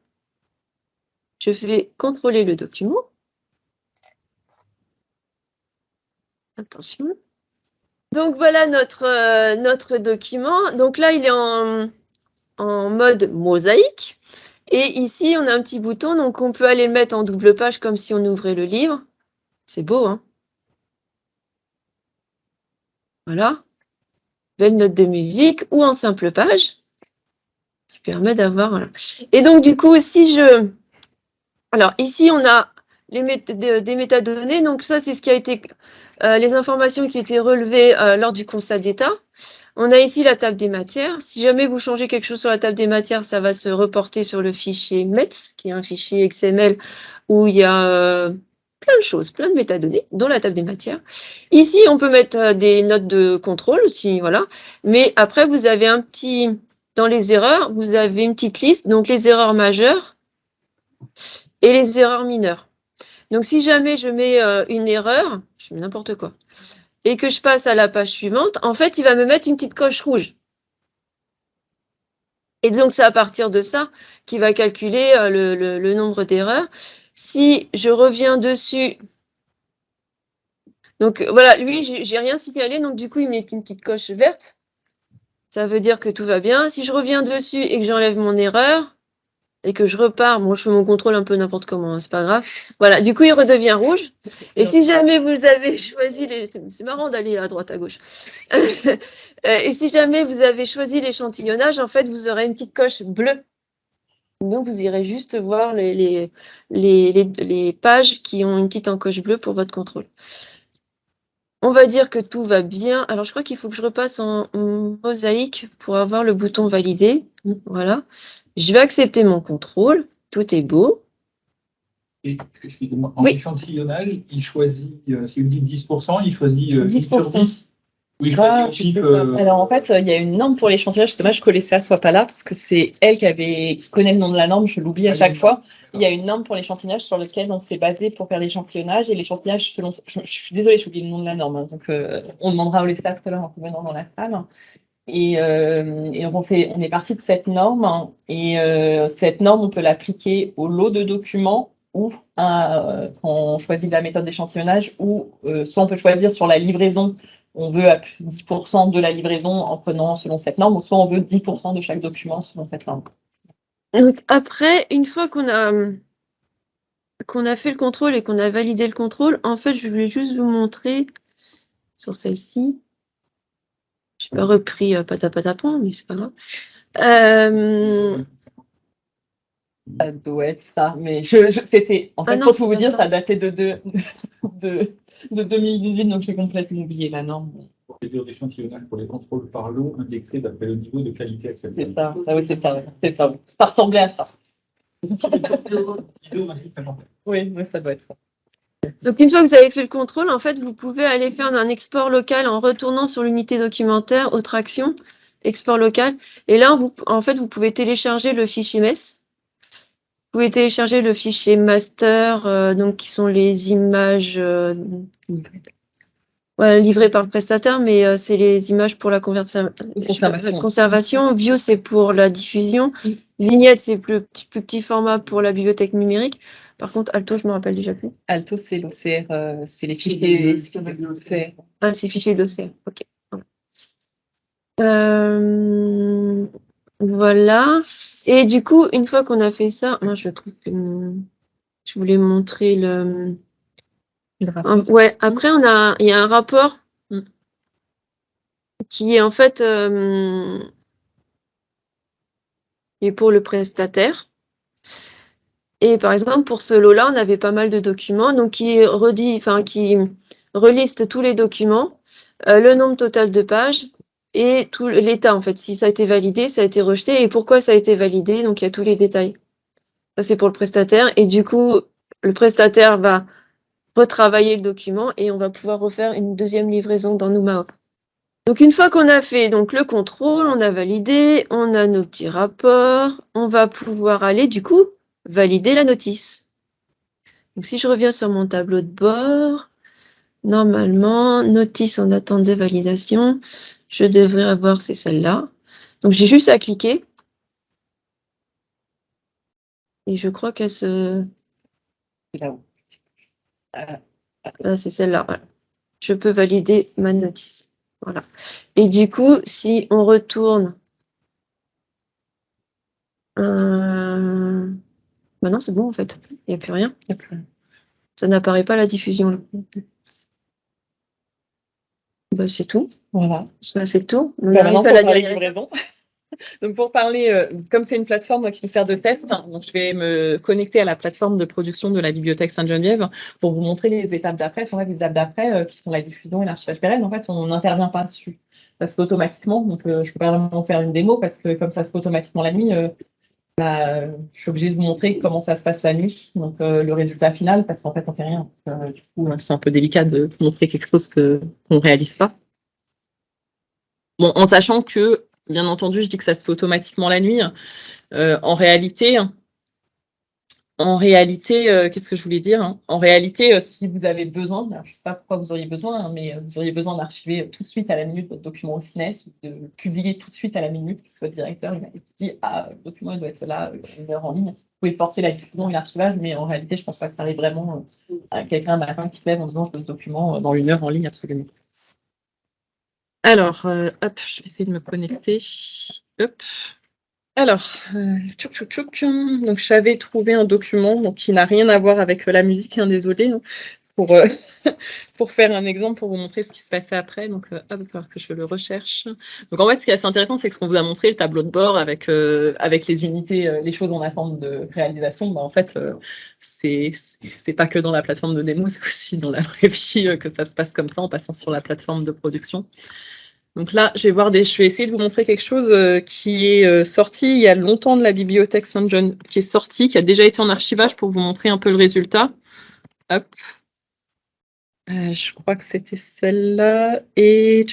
Je vais contrôler le document. Attention. Donc, voilà notre, euh, notre document. Donc là, il est en, en mode mosaïque. Et ici, on a un petit bouton, donc on peut aller le mettre en double page comme si on ouvrait le livre. C'est beau, hein Voilà. Belle note de musique ou en simple page. Qui permet d'avoir... Et donc, du coup, si je... Alors, ici, on a les des métadonnées. Donc, ça, c'est ce qui a été... Euh, les informations qui étaient relevées euh, lors du constat d'état. On a ici la table des matières. Si jamais vous changez quelque chose sur la table des matières, ça va se reporter sur le fichier METS, qui est un fichier XML où il y a euh, plein de choses, plein de métadonnées, dont la table des matières. Ici, on peut mettre euh, des notes de contrôle aussi, voilà. Mais après, vous avez un petit, dans les erreurs, vous avez une petite liste, donc les erreurs majeures et les erreurs mineures. Donc, si jamais je mets euh, une erreur, je mets n'importe quoi, et que je passe à la page suivante, en fait, il va me mettre une petite coche rouge. Et donc, c'est à partir de ça qu'il va calculer euh, le, nombre d'erreurs. Si je reviens dessus, donc voilà, lui, j'ai rien signalé, donc du coup, il met une petite coche verte. Ça veut dire que tout va bien. Si je reviens dessus et que j'enlève mon erreur, et que je repars, moi je fais mon contrôle un peu n'importe comment, hein, c'est pas grave. Voilà, du coup il redevient rouge. Et si jamais vous avez choisi les, c'est marrant d'aller à droite à gauche. Euh, et si jamais vous avez choisi l'échantillonnage, en fait vous aurez une petite coche bleue. Donc vous irez juste voir les, les, les, les pages qui ont une petite encoche bleue pour votre contrôle. On va dire que tout va bien. Alors, je crois qu'il faut que je repasse en, mosaïque pour avoir le bouton valider. Voilà. Je vais accepter mon contrôle. Tout est beau. Et, excusez-moi, en échantillonnage, il choisit, euh, si vous dites 10%, il choisit 10%. Euh, 10 oui, je ah, euh, Alors en fait, il y a une norme pour l'échantillonnage. C'est dommage que Colécia soit pas là parce que c'est elle qui avait qui connaît le nom de la norme. Je l'oublie à chaque fois. Il y a une norme pour l'échantillonnage sur laquelle on s'est basé pour faire l'échantillonnage et l'échantillonnage selon. Je, suis désolée, j'ai oublié le nom de la norme. Hein. donc euh, on demandera à Colécia tout à l'heure en revenant dans la salle. Et, euh, et on, est, on est parti de cette norme hein. et euh, cette norme on peut l'appliquer au lot de documents ou à, quand on choisit la méthode d'échantillonnage ou soit on peut choisir sur la livraison on veut 10% de la livraison en prenant selon cette norme, ou soit on veut 10% de chaque document selon cette norme. Donc après, une fois qu'on a, qu'on a fait le contrôle et qu'on a validé le contrôle, en fait, je voulais juste vous montrer sur celle-ci. Je n'ai pas repris euh, patapatapon, mais c'est pas grave. Euh, ça doit être ça, mais je, c'était. En ah fait, pour tout vous dire, ça. datait de, de, de, de 2018, donc j'ai complètement oublié la norme. Procédure d'échantillonnage pour les contrôles par l'eau indexés d'après le niveau de qualité acceptable. C'est ça, ça oui, c'est ça, c'est ça. Ça ressemblait à ça. oui, oui, ça doit être ça. Donc, une fois que vous avez fait le contrôle, en fait, vous pouvez aller faire un export local en retournant sur l'unité documentaire, autre action, export local. Et là, vous, en fait, vous pouvez télécharger le fichier MES vous pouvez télécharger le fichier master, euh, donc qui sont les images euh, livrées par le prestataire, mais euh, c'est les images pour la conservation. conservation. View, c'est pour la diffusion. Vignette, c'est le plus, plus petit format pour la bibliothèque numérique. Par contre, Alto, je me rappelle déjà plus. Alto, c'est l'OCR, c'est les fichiers de l'OCR. Ah, c'est les fichiers de l'OCR, ok. Euh, voilà. Et du coup, une fois qu'on a fait ça, moi je trouve que je voulais montrer le. ouais. Après, on a, il y a un rapport qui est en fait euh, est pour le prestataire. Et par exemple, pour ce lot-là, on avait pas mal de documents, donc qui redit, enfin qui reliste tous les documents, euh, le nombre total de pages, et tout l'état, en fait. Si ça a été validé, ça a été rejeté, et pourquoi ça a été validé, donc il y a tous les détails. Ça, c'est pour le prestataire, et du coup, le prestataire va retravailler le document, et on va pouvoir refaire une deuxième livraison dans NumaOp. Donc une fois qu'on a fait donc le contrôle, on a validé, on a nos petits rapports, on va pouvoir aller du coup valider la notice. Donc si je reviens sur mon tableau de bord, normalement, notice en attente de validation, je devrais avoir, c'est celle-là. Donc j'ai juste à cliquer. Et je crois qu'elle se... Là-haut. Ah, c'est celle-là. Je peux valider ma notice. Voilà. Et du coup, si on retourne... Euh... Maintenant, c'est bon en fait. Il n'y a plus rien. Ça n'apparaît pas la diffusion. Bah, c'est tout. Voilà. Ça fait tout. On bah, la livraison. Donc pour parler, euh, comme c'est une plateforme qui nous sert de test, hein, donc je vais me connecter à la plateforme de production de la bibliothèque Sainte-Geneviève pour vous montrer les étapes d'après. Fait, les étapes d'après, euh, qui sont la diffusion et l'archivage pérenne, en fait, on n'intervient pas dessus. Ça se fait automatiquement, donc euh, je ne peux pas vraiment faire une démo parce que comme ça se fait automatiquement la nuit, je suis obligée de vous montrer comment ça se passe la nuit, donc le résultat final, parce qu'en fait, on ne fait rien. du coup, c'est un peu délicat de montrer quelque chose qu'on ne réalise pas. Bon, en sachant que Bien entendu, je dis que ça se fait automatiquement la nuit. Euh, en réalité, en réalité, euh, qu'est-ce que je voulais dire hein? En réalité, euh, si vous avez besoin, je ne sais pas pourquoi vous auriez besoin, hein, mais vous auriez besoin d'archiver tout de suite à la minute votre document au CINES de publier tout de suite à la minute, parce que votre directeur il m'a dit Ah, le document doit être là, une heure en ligne. Vous pouvez forcer la diffusion et l'archivage, mais en réalité, je ne pense pas que ça arrive vraiment à quelqu'un un matin qui lève en disant Je ce document dans une heure en ligne, absolument. Alors, euh, hop, je vais essayer de me connecter. Hop. Alors, euh, donc j'avais trouvé un document qui n'a rien à voir avec euh, la musique, hein, désolé, hein, pour, pour faire un exemple, pour vous montrer ce qui se passait après. Donc, il va falloir que je le recherche. Donc, en fait, ce qui est assez intéressant, c'est que ce qu'on vous a montré, le tableau de bord avec, les unités, les choses en attente de réalisation, bah, en fait, c'est pas que dans la plateforme de démo, c'est aussi dans la vraie vie que ça se passe comme ça en passant sur la plateforme de production. Donc là, je vais, voir des, je vais essayer de vous montrer quelque chose euh, qui est euh, sorti il y a longtemps de la bibliothèque Saint-John, qui est sorti, qui a déjà été en archivage pour vous montrer un peu le résultat. Hop. Euh, je crois que c'était celle-là. Et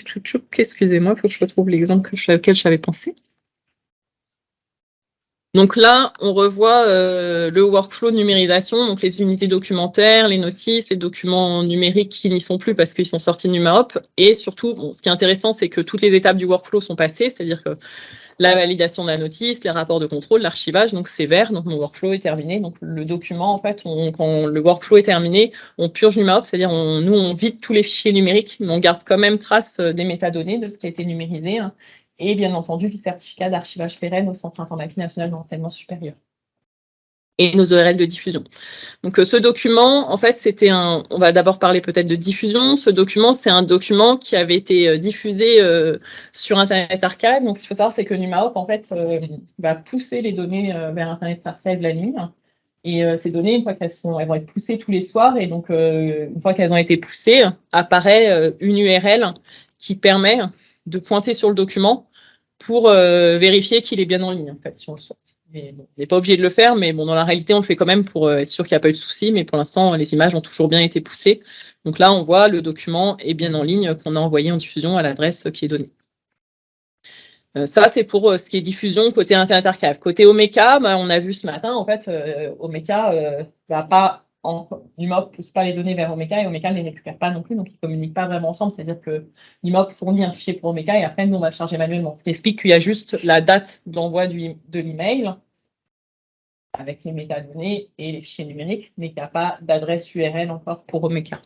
excusez-moi, il faut que je retrouve l'exemple auquel j'avais pensé. Donc là, on revoit euh, le workflow de numérisation, donc les unités documentaires, les notices, les documents numériques qui n'y sont plus parce qu'ils sont sortis de NumaHop. Et surtout, ce qui est intéressant, c'est que toutes les étapes du workflow sont passées, c'est-à-dire que la validation de la notice, les rapports de contrôle, l'archivage, donc c'est vert, donc mon workflow est terminé. Donc le document, en fait, quand le workflow est terminé, on purge NumaHop, c'est-à-dire nous, on vide tous les fichiers numériques, mais on garde quand même trace euh, des métadonnées de ce qui a été numérisé. Hein et bien entendu du certificat d'archivage pérenne au Centre informatique national d'enseignement supérieur et nos URL de diffusion. Donc euh, ce document, en fait, c'était un, on va d'abord parler peut-être de diffusion. Ce document, c'est un document qui avait été euh, diffusé euh, sur Internet Archive. Donc ce qu'il faut savoir, c'est que NumaHop, en fait, va pousser les données vers Internet Archive la nuit. Et ces données, une fois qu'elles sont, elles vont être poussées tous les soirs, et donc une fois qu'elles ont été poussées, apparaît une URL qui permet de pointer sur le document pour euh, vérifier qu'il est bien en ligne, en fait, si on le souhaite. on n'est pas obligé de le faire, mais bon, dans la réalité, on le fait quand même pour euh, être sûr qu'il n'y a pas eu de souci, mais pour l'instant, les images ont toujours bien été poussées. Donc là, on voit le document est bien en ligne qu'on a envoyé en diffusion à l'adresse qui est donnée. Euh, ça, c'est pour ce qui est diffusion côté Internet Archive. Côté Omeka, bah, on a vu ce matin, en fait, Omeka ne va pas NUMOP ne pousse pas les données vers Omeka et Omeka ne les récupère pas non plus, donc ils ne communiquent pas vraiment ensemble. C'est-à-dire que NUMOP fournit un fichier pour Omeka et après, nous, on va le charger manuellement. Ce qui explique qu'il y a juste la date d'envoi de l'email avec les métadonnées et les fichiers numériques, mais qu'il n'y a pas d'adresse URL encore pour Omeka.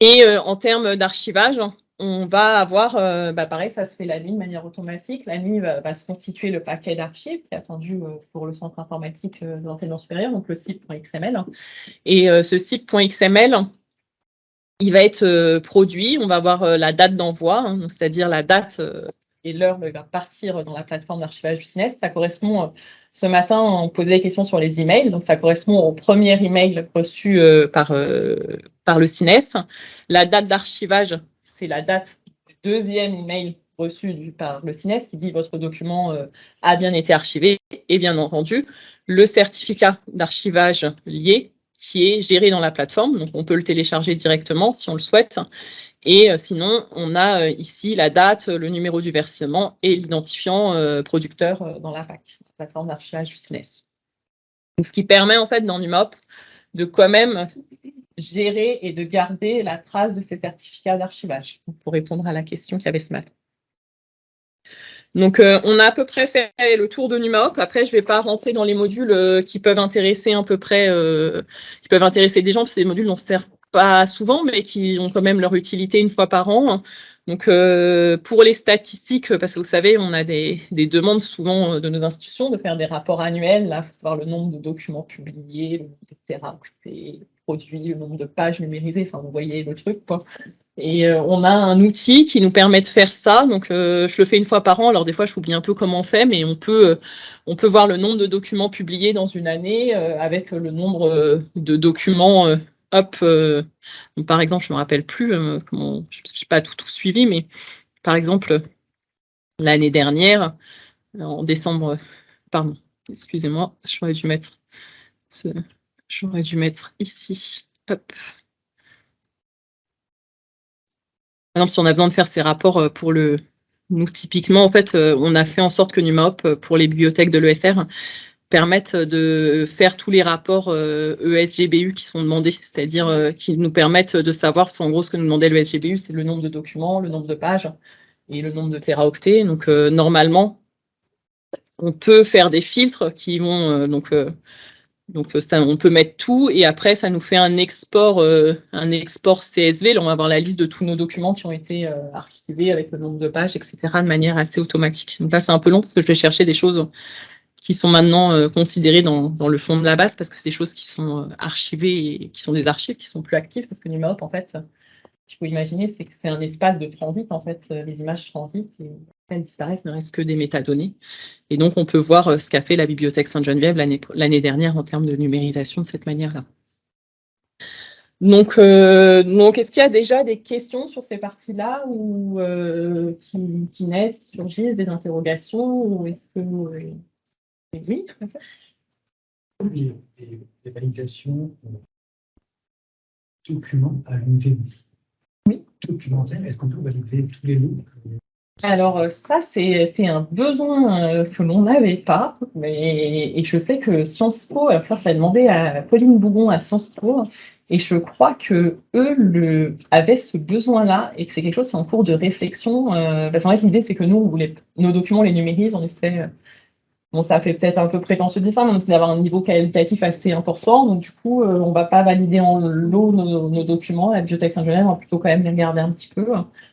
Et euh, en termes d'archivage, on va avoir, euh, bah pareil, ça se fait la nuit de manière automatique. La nuit va, se constituer le paquet d'archives qui est attendu euh, pour le centre informatique euh, de l'enseignement supérieur, donc le site.xml. Et ce site.xml, il va être produit, on va avoir la date d'envoi, hein, c'est-à-dire la date et l'heure va partir dans la plateforme d'archivage du CINES. Ça correspond, ce matin, on posait des questions sur les emails, donc ça correspond au premier email reçu par, par le CINES. La date d'archivage c'est la date du deuxième email reçu par le CINES qui dit votre document euh, a bien été archivé et bien entendu le certificat d'archivage lié qui est géré dans la plateforme, donc on peut le télécharger directement si on le souhaite. Et sinon, on a ici la date, le numéro du versement et l'identifiant producteur dans la PAC, la plateforme d'archivage du CNES. Donc, ce qui permet en fait dans NUMOP de quand même gérer et de garder la trace de ces certificats d'archivage, pour répondre à la question qu'il y avait ce matin. Donc, euh, on a à peu près fait le tour de NumaOp. Après, je ne vais pas rentrer dans les modules euh, qui peuvent intéresser à peu près, euh, qui peuvent intéresser des gens, parce que des modules dont on ne sert pas souvent, mais qui ont quand même leur utilité une fois par an. Donc, pour les statistiques, parce que vous savez, on a des, demandes souvent de nos institutions de faire des rapports annuels. Là, il faut savoir le nombre de documents publiés, de produits, le nombre de pages numérisées. Enfin, vous voyez le truc, quoi. Et euh, on a un outil qui nous permet de faire ça. Donc, euh, je le fais une fois par an. Alors, des fois, je j'oublie un peu comment on fait, mais on peut, euh, on peut voir le nombre de documents publiés dans une année avec le nombre de documents. hop, par exemple, je ne me rappelle plus, je n'ai pas tout, tout suivi, mais par exemple, l'année dernière, en décembre, pardon, excusez-moi, j'aurais dû mettre j'aurais dû mettre ici, exemple, si on a besoin de faire ces rapports euh, pour le... Nous, typiquement, en fait, euh, on a fait en sorte que NumaOp, euh, pour les bibliothèques de l'ESR, permettent de faire tous les rapports ESGBU e qui sont demandés, c'est-à-dire qui nous permettent de savoir, en gros, ce que nous demandait le ESGBU, c'est le nombre de documents, le nombre de pages et le nombre de téraoctets. Donc, normalement, on peut faire des filtres qui vont donc ça, on peut mettre tout et après ça nous fait un export, euh, un export CSV. Là, on va avoir la liste de tous nos documents qui ont été euh, archivés avec le nombre de pages, etc. de manière assez automatique. Donc là, c'est un peu long parce que je vais chercher des choses qui sont maintenant considérées dans, le fond de la base parce que c'est des choses qui sont archivées et qui sont des archives qui sont plus actives parce que NumaHop, en fait, ce qu'il faut imaginer, c'est que c'est un espace de transit. En fait, les images transitent elles disparaissent, ne reste que des métadonnées. Et donc, on peut voir euh, ce qu'a fait la Bibliothèque Sainte-Geneviève l'année dernière en termes de numérisation de cette manière-là. Donc, euh, donc est-ce qu'il y a déjà des questions sur ces parties-là ou euh, qui, naissent, qui surgissent, des interrogations ou est-ce que oui, tout à fait. Les, validations documents à l'unité oui. documentaire, est-ce qu'on peut valider tous les lots alors euh, ça, c'était un besoin euh, que l'on n'avait pas, mais, et je sais que Sciences Po, ça, ça a demandé à Pauline Bougon à Sciences Po, et je crois que eux avaient ce besoin-là et que c'est quelque chose qui est en cours de réflexion. Euh, parce qu'en fait, l'idée, c'est que nous, on voulait, nos documents, les numérise, on essaie Bon, ça fait peut-être un peu prétentieux de dire ça, mais c'est d'avoir un niveau qualitatif assez important. Donc, du coup, euh, on ne va pas valider en lot nos, documents. La bibliothèque Saint-Genève, on va plutôt quand même les regarder un petit peu.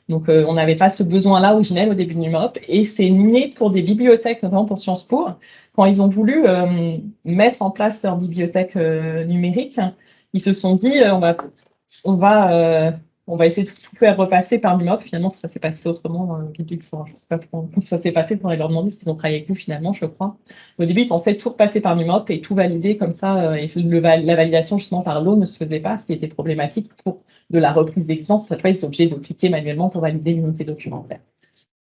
Donc, euh, on n'avait pas ce besoin-là originel au début du MOP. Et c'est né pour des bibliothèques, notamment pour Sciences Po, quand ils ont voulu euh, mettre en place leur bibliothèque numérique. Ils se sont dit, on va, on va on va essayer de tout faire repasser par l'UMOP. Finalement, ça s'est passé autrement. Euh, je ne sais pas comment ça s'est passé. Faudrait leur demander s'ils ont travaillé avec vous finalement, je crois. Au début, ils pensaient tout repasser par l'UMOP et tout valider comme ça. Euh, et la validation justement par l'eau ne se faisait pas, ce qui était problématique pour de la reprise d'existence. Cette fois, ils sont obligés de cliquer manuellement pour valider l'unité documentaire.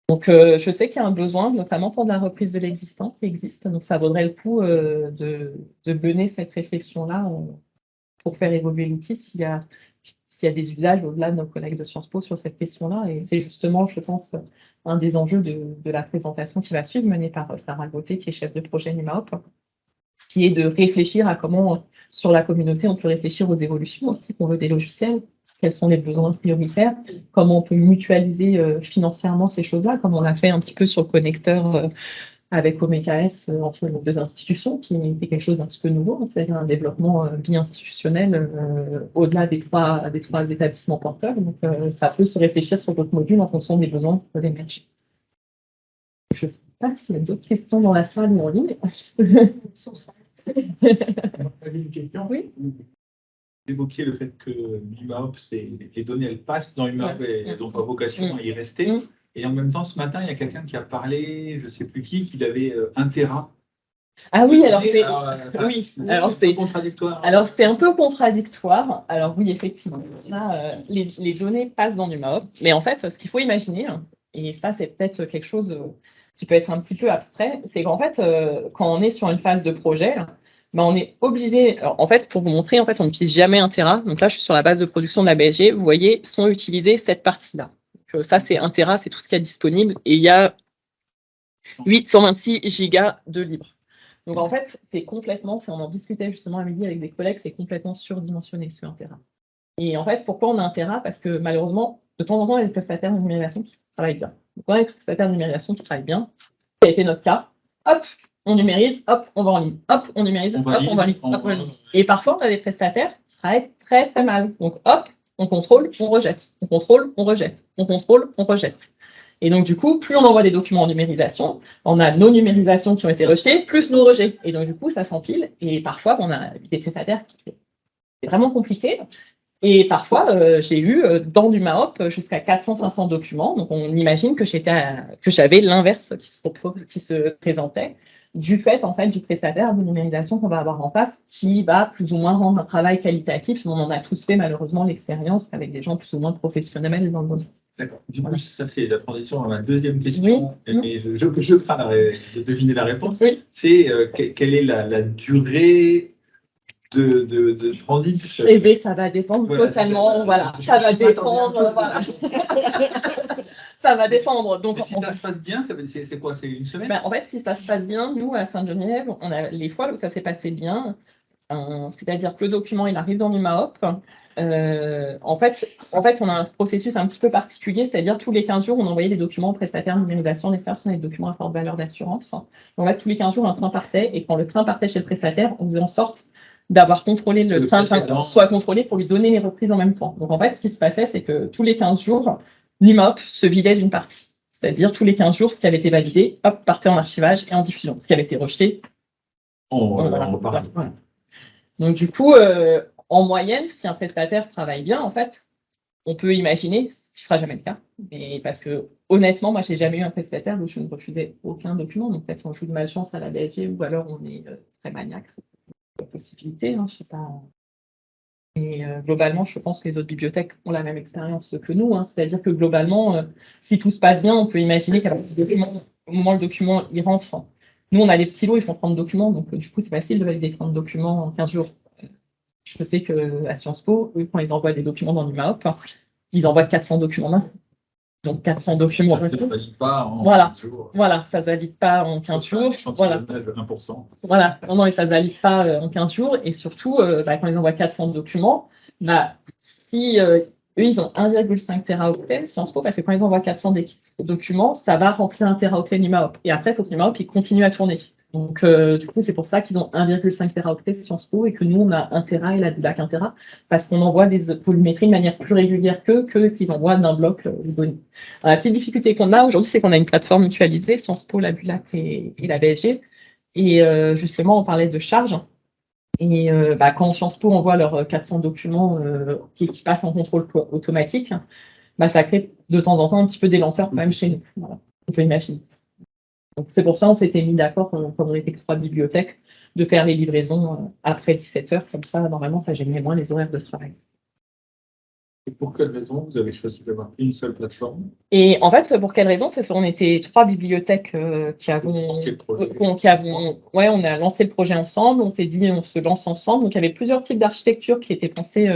Donc, euh, je sais qu'il y a un besoin, notamment pour de la reprise de l'existant qui existe. Donc, ça vaudrait le coup de, de, mener cette réflexion-là pour faire évoluer l'outil s'il y a s'il y a des usages au-delà de nos collègues de Sciences Po sur cette question-là. Et c'est justement, je pense, un des enjeux de, la présentation qui va suivre, menée par Sarah Gauthier, qui est chef de projet NIMAOP, qui est de réfléchir à comment, sur la communauté, on peut réfléchir aux évolutions aussi qu'on veut des logiciels, quels sont les besoins prioritaires, comment on peut mutualiser euh, financièrement ces choses-là, comme on l'a fait un petit peu sur le connecteur euh, avec OMKS euh, entre nos deux institutions, qui était quelque chose d'un petit peu nouveau, hein, c'est-à-dire un développement euh, bi-institutionnel euh, au-delà des trois, des trois établissements porteurs. Donc, ça peut se réfléchir sur d'autres modules en fonction des besoins qui peuvent émerger. Je ne sais pas s'il y a d'autres questions dans la salle ou en ligne. oui. Vous évoquiez le fait que l'UMAOP, les données, elles passent dans l'UMAOP et elles n'ont pas vocation à y rester. Et en même temps, ce matin, il y a quelqu'un qui a parlé, je ne sais plus qui, qu'il avait euh, un Tera. Ah oui, alors c'est euh, oui, alors c'est contradictoire. Alors c'est un peu contradictoire. Alors oui, effectivement, euh, les, données passent dans du MAOP, mais en fait, ce qu'il faut imaginer, et ça c'est peut-être quelque chose qui peut être un petit peu abstrait, c'est qu'en fait, quand on est sur une phase de projet, ben, on est obligé, en fait, pour vous montrer, en fait, on n'utilise jamais un Tera. Donc là, je suis sur la base de production de la BSG. Vous voyez, sont utilisées cette partie-là. Euh, ça, c'est un Tera, c'est tout ce qu'il y a disponible. Et il y a 826 gigas de libre. Donc en fait, c'est complètement, on en discutait justement à midi avec des collègues, c'est complètement surdimensionné sur un Tera. Et en fait, pourquoi on a un Tera Parce que malheureusement, de temps en temps, il y a des prestataires de numérisation qui travaillent bien. Donc on a des prestataires de numérisation qui travaillent bien. Ça a été notre cas. Hop, on numérise, hop, on va en ligne. Hop, on numérise, hop, on va en ligne. Et parfois, on a des prestataires qui travaillent très très mal. Donc hop, on contrôle, on rejette. On contrôle, on rejette. On contrôle, on rejette. Et donc, du coup, plus on envoie des documents en numérisation, on a nos numérisations qui ont été rejetées, plus nos rejets. Et donc, du coup, ça s'empile. Et parfois, on a des prestataires qui c'est vraiment compliqué. Et parfois, euh, j'ai eu euh, dans du MAOP jusqu'à 400-500 documents. Donc, on imagine que j'avais l'inverse qui se, qui se présentait du fait en fait du prestataire de numérisation qu'on va avoir en face, qui va plus ou moins rendre un travail qualitatif. On en a tous fait malheureusement l'expérience avec des gens plus ou moins professionnels dans le monde. D'accord. Du coup, ça c'est la transition à ma deuxième question, je, je, je de deviner la réponse. C'est euh, quelle est la, durée de, de, de, transit? Eh bien, ça va dépendre totalement. Voilà, ça va dépendre. Voilà. ça va descendre. Donc, si ça se passe bien, c'est quoi C'est une semaine? Ben, En fait, si ça se passe bien, nous, à Saint-Geneviève, on a les fois où ça s'est passé bien, euh, c'est-à-dire que le document, il arrive dans l'UMAOP. Euh, en, fait, en fait, on a un processus un petit peu particulier, c'est-à-dire tous les 15 jours, on envoyait des documents aux prestataires numérisation. Les services sont des documents à forte valeur d'assurance. En fait, tous les 15 jours, un train partait, et quand le train partait chez le prestataire, on faisait en sorte d'avoir contrôlé le, train, soit contrôlé pour lui donner les reprises en même temps. Donc en fait, ce qui se passait, c'est que tous les 15 jours, l'IMOP se vidait d'une partie. C'est-à-dire tous les 15 jours, ce qui avait été validé, hop, partait en archivage et en diffusion. Ce qui avait été rejeté, on, Donc du coup, euh, en moyenne, si un prestataire travaille bien, en fait, on peut imaginer, ce qui ne sera jamais le cas, mais parce que honnêtement, moi, je n'ai jamais eu un prestataire où je ne refusais aucun document. Donc peut-être on joue de malchance à la BSG ou alors on est euh, très maniaque. C'est une possibilité, hein, je sais pas. Et euh, globalement, je pense que les autres bibliothèques ont la même expérience que nous. Hein. C'est-à-dire que globalement, euh, si tout se passe bien, on peut imaginer qu'à au moment où le document rentre, nous, on a des petits lots, ils font 30 documents, donc du coup, c'est facile de valider 30 documents en 15 jours. Je sais qu'à Sciences Po, quand ils envoient des documents dans l'UMAOP, ils envoient 400 documents. Donc 400 documents. Ça ne se valide pas en voilà. 15 jours. Voilà, ça ne se valide pas en 15 jours. Voilà. 1%. Voilà, non, non, et ça ne se valide pas euh, en 15 jours. Et surtout, euh, bah, quand ils envoient 400 documents, bah, si euh, eux, ils ont 1,5 teraoctet Sciences Po, parce que quand ils envoient 400 documents, ça va remplir un teraoctet NumaOp. Et après, il faut que NumaOp continue à tourner. Donc, euh, du coup, c'est pour ça qu'ils ont 1,5 teraoctet Sciences Po et que nous, on a 1 tera et la Dulac 1 tera, parce qu'on envoie des polymétries de manière plus régulière qu'eux, que qu'ils envoient d'un bloc euh, les données. la petite difficulté qu'on a aujourd'hui, c'est qu'on a une plateforme mutualisée, Sciences Po, la Dulac et, la BSG. Et euh, justement, on parlait de charge. Et bah, quand Sciences Po envoie leurs 400 documents qui, passent en contrôle automatique, bah, ça crée de temps en temps un petit peu des lenteurs quand même chez nous. On peut imaginer c'est pour ça qu'on s'était mis d'accord, comme on était trois bibliothèques, de faire les livraisons euh, après 17 heures. Comme ça, normalement, ça gênait moins les horaires de travail. Et pour quelle raison vous avez choisi d'avoir une seule plateforme? Et en fait, pour quelle raison? C'est qu'on était trois bibliothèques euh, qui avons, euh, qui avons, ouais, on a lancé le projet ensemble. On s'est dit, on se lance ensemble. Donc, il y avait plusieurs types d'architecture qui étaient pensés,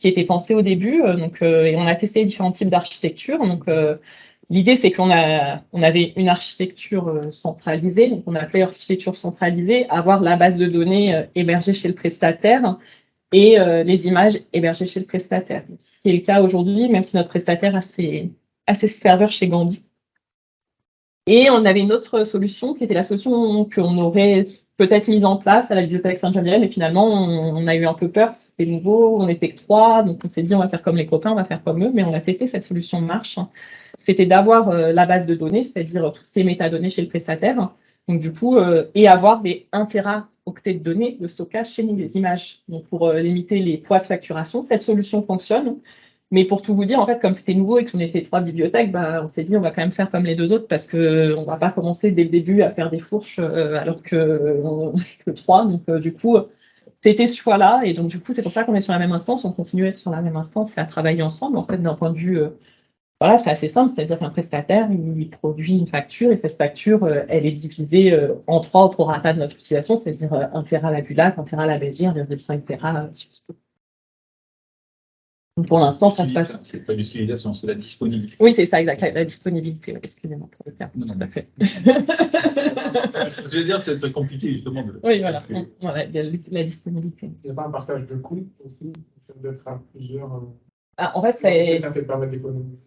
qui étaient pensés au début. donc, et on a testé différents types d'architecture. Donc, L'idée, c'est qu'on avait une architecture euh, centralisée, donc on appelait architecture centralisée, avoir la base de données euh, hébergée chez le prestataire et euh, les images hébergées chez le prestataire. Ce qui est le cas aujourd'hui, même si notre prestataire a ses, a ses serveurs chez Gandhi. Et on avait une autre solution qui était la solution qu'on aurait peut-être mise en place à la bibliothèque Saint-Geneviève, mais finalement, on, a eu un peu peur, c'était nouveau, on était que trois, donc on s'est dit on va faire comme les copains, on va faire comme eux, mais on a testé cette solution marche. C'était d'avoir euh, la base de données, c'est-à-dire toutes ces métadonnées chez le prestataire, donc du coup, euh, et avoir des 1 octets de données de stockage chez nous, les images. Donc pour euh, limiter les poids de facturation, cette solution fonctionne. Mais pour tout vous dire, en fait, comme c'était nouveau et qu'on était trois bibliothèques, bah, on s'est dit on va quand même faire comme les deux autres parce qu'on ne va pas commencer dès le début à faire des fourches euh, alors que, que trois. Donc euh, du coup, c'était ce choix-là. Et donc du coup, c'est pour ça qu'on est sur la même instance. On continue à être sur la même instance et à travailler ensemble, en fait, d'un point de vue euh, voilà, c'est assez simple, c'est-à-dire qu'un prestataire, il produit une facture et cette facture, euh, elle est divisée euh, en trois au prorata de notre utilisation, c'est-à-dire 1 Tera la Bulac, 1 Tera la Béziers, 1,5 Tera sur donc pour l'instant, ça se passe. C'est pas l'utilisation, c'est la disponibilité. Oui, c'est ça, exact, la, disponibilité. Excusez-moi pour le terme. Non, non, tout à fait. Je veux dire, c'est très compliqué justement. De... Oui, voilà. voilà la disponibilité. Il n'y a pas un partage de coûts aussi, d'être à plusieurs. Euh, ah, en fait, c'est. Ça fait permettre d'économiser.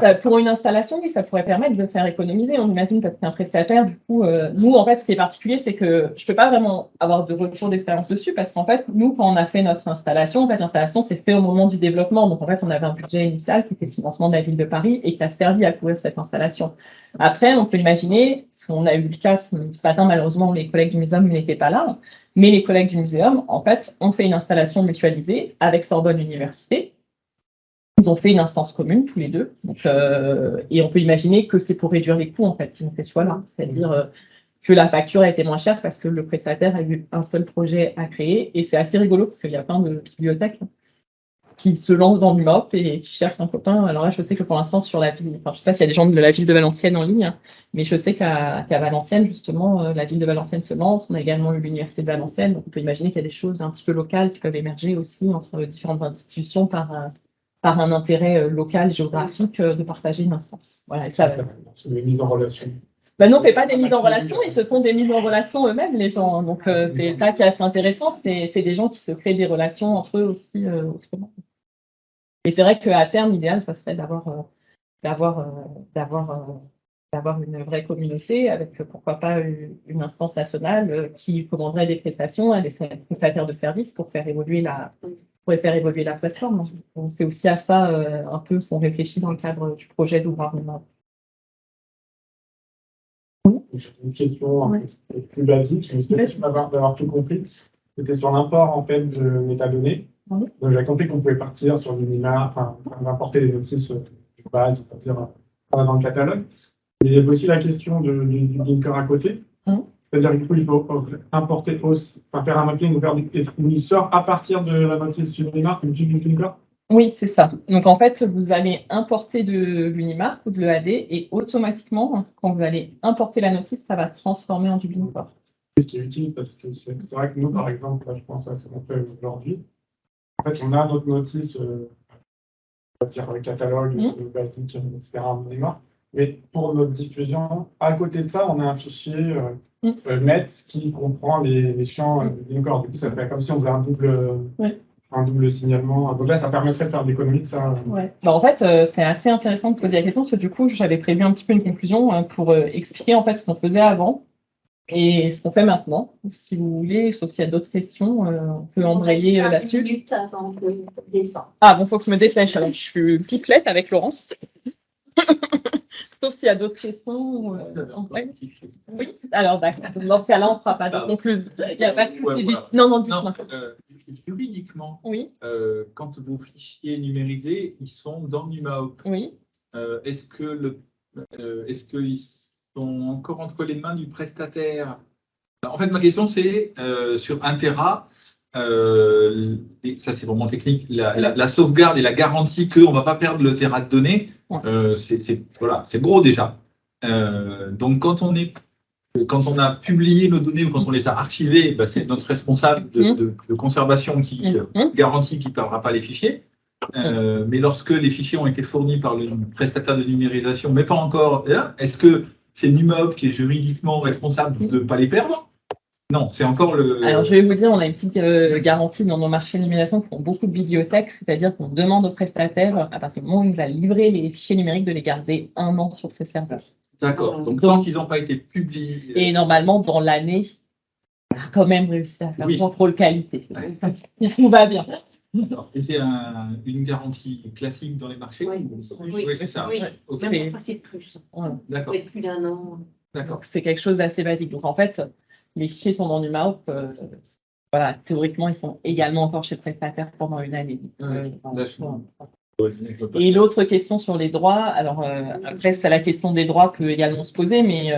Bah, pour une installation, oui, ça pourrait permettre de faire économiser. On imagine parce qu'un prestataire, du coup, euh, nous, en fait, ce qui est particulier, c'est que je ne peux pas vraiment avoir de retour d'expérience dessus parce qu'en fait, nous, quand on a fait notre installation, en fait, l'installation s'est fait au moment du développement. Donc, en fait, on avait un budget initial qui était le financement de la ville de Paris et qui a servi à couvrir cette installation. Après, on peut imaginer, parce qu'on a eu le cas ce matin, malheureusement, les collègues du muséum n'étaient pas là, mais les collègues du muséum, en fait, ont fait une installation mutualisée avec Sorbonne Université ils ont fait une instance commune tous les deux. Euh, et on peut imaginer que c'est pour réduire les coûts, en fait, ils ont fait ce choix-là. C'est-à-dire euh, que la facture a été moins chère parce que le prestataire a eu un seul projet à créer. Et c'est assez rigolo parce qu'il y a plein de bibliothèques qui se lancent dans l'UMOP et qui cherchent un copain. Alors là, je sais que pour l'instant, sur la ville, enfin, je sais pas s'il y a des gens de la ville de Valenciennes en ligne, mais je sais qu'à Valenciennes, justement, euh, la ville de Valenciennes se lance. On a également eu l'université de Valenciennes. Donc, on peut imaginer qu'il y a des choses un petit peu locales qui peuvent émerger aussi entre différentes institutions par, par un intérêt euh, local, géographique, euh, de partager une instance. Voilà, ça va. C'est des mises en relation. Ben non, on ne fait pas des mises en relation, ils se font des mises en relation eux-mêmes, les gens. Hein. Donc, euh, c'est ça qui est assez intéressant, c'est des gens qui se créent des relations entre eux aussi autrement. Et c'est vrai qu'à terme, l'idéal, ça serait d'avoir d'avoir d'avoir d'avoir une vraie communauté avec pourquoi pas une, instance nationale qui commanderait des prestations à des prestataires de services pour faire évoluer la, pourrait faire évoluer la plateforme. C'est aussi à ça euh, un peu qu'on réfléchit dans le cadre du projet d'ouvrage. J'ai une question un peu plus basique, mais j'espère d'avoir tout compris? C'était sur l'import en fait de métadonnées. Donc j'ai compris qu'on pouvait partir sur du MIMA, enfin, importer les notices de base, c'est-à-dire euh, dans le catalogue. il y a aussi la question du, du, à côté. C'est-à-dire qu'il faut, il faut importer, enfin, faire un mapping vers du il sort à partir de la notice Unimark, du Linker Oui, c'est ça. Donc en fait, vous allez importer de l'Unimark ou de l'EAD et automatiquement, quand vous allez importer la notice, ça va transformer en du Linker. Ce qui est utile? Parce que c'est vrai que nous, par exemple, je pense à ce qu'on fait aujourd'hui. En fait, on a notre notice, euh, on va dire le catalogue, mmh. le basique, etc. Unimark. Mais pour notre diffusion, à côté de ça, on a un fichier euh, euh, Met qui comprend les, les champs euh, Du coup, ça fait comme si on faisait un double, un double signalement. Donc là, ça permettrait de faire des économies de ça. Ouais. Bah, en fait, euh, c'est assez intéressant de poser la question parce que du coup, j'avais prévu un petit peu une conclusion hein, pour expliquer en fait ce qu'on faisait avant et ce qu'on fait maintenant. Si vous voulez, sauf s'il y a d'autres questions, on peut embrayer là-dessus. Ah bon, faut que je me dépêche. Alors, je suis pipelette avec Laurence. Sauf s'il y a d'autres questions. Euh, oui, alors d'accord. Dans ce cas-là, on ne fera pas de conclusion. Il n'y a pas de Non, non, dites-moi. Euh, juridiquement, oui. Euh, quand vos fichiers numérisés, ils sont dans NumaOp. Oui. est-ce que le, est-ce qu'ils sont encore entre les mains du prestataire? En fait, ma question, c'est sur Intera. Ça c'est vraiment technique, la, sauvegarde et la garantie qu'on ne va pas perdre le terrain de données, euh, c'est voilà, gros déjà. Euh, donc quand on, est, quand on a publié nos données ou quand on les a archivées, bah, c'est notre responsable de, mmh. conservation qui mmh. Mmh. garantit qu'il ne perdra pas les fichiers. mais lorsque les fichiers ont été fournis par le prestataire de numérisation, mais pas encore, est-ce que c'est NUMOP qui est juridiquement responsable de ne pas les perdre? Non, c'est encore le. Alors, je vais vous dire, on a une petite euh, garantie dans nos marchés d'illumination qui font beaucoup de bibliothèques, c'est-à-dire qu'on demande aux prestataires, à partir du moment où ils nous a livré les fichiers numériques, de les garder un an sur ces services. D'accord. Donc, tant qu'ils n'ont pas été publiés. Euh, Et normalement, dans l'année, on a quand même réussi à faire un contrôle qualité. Tout va bien. Et c'est une garantie classique dans les marchés Oui, c'est ça. Oui. Okay. c'est plus. D'accord. plus d'un an. D'accord. C'est quelque chose d'assez basique. Donc, en fait, les fichiers sont dans NumaOp. Euh, voilà, théoriquement, ils sont également encore chez prestataire pendant une année. Euh, et l'autre question sur les droits, alors euh, après, c'est la question des droits peut également se poser, mais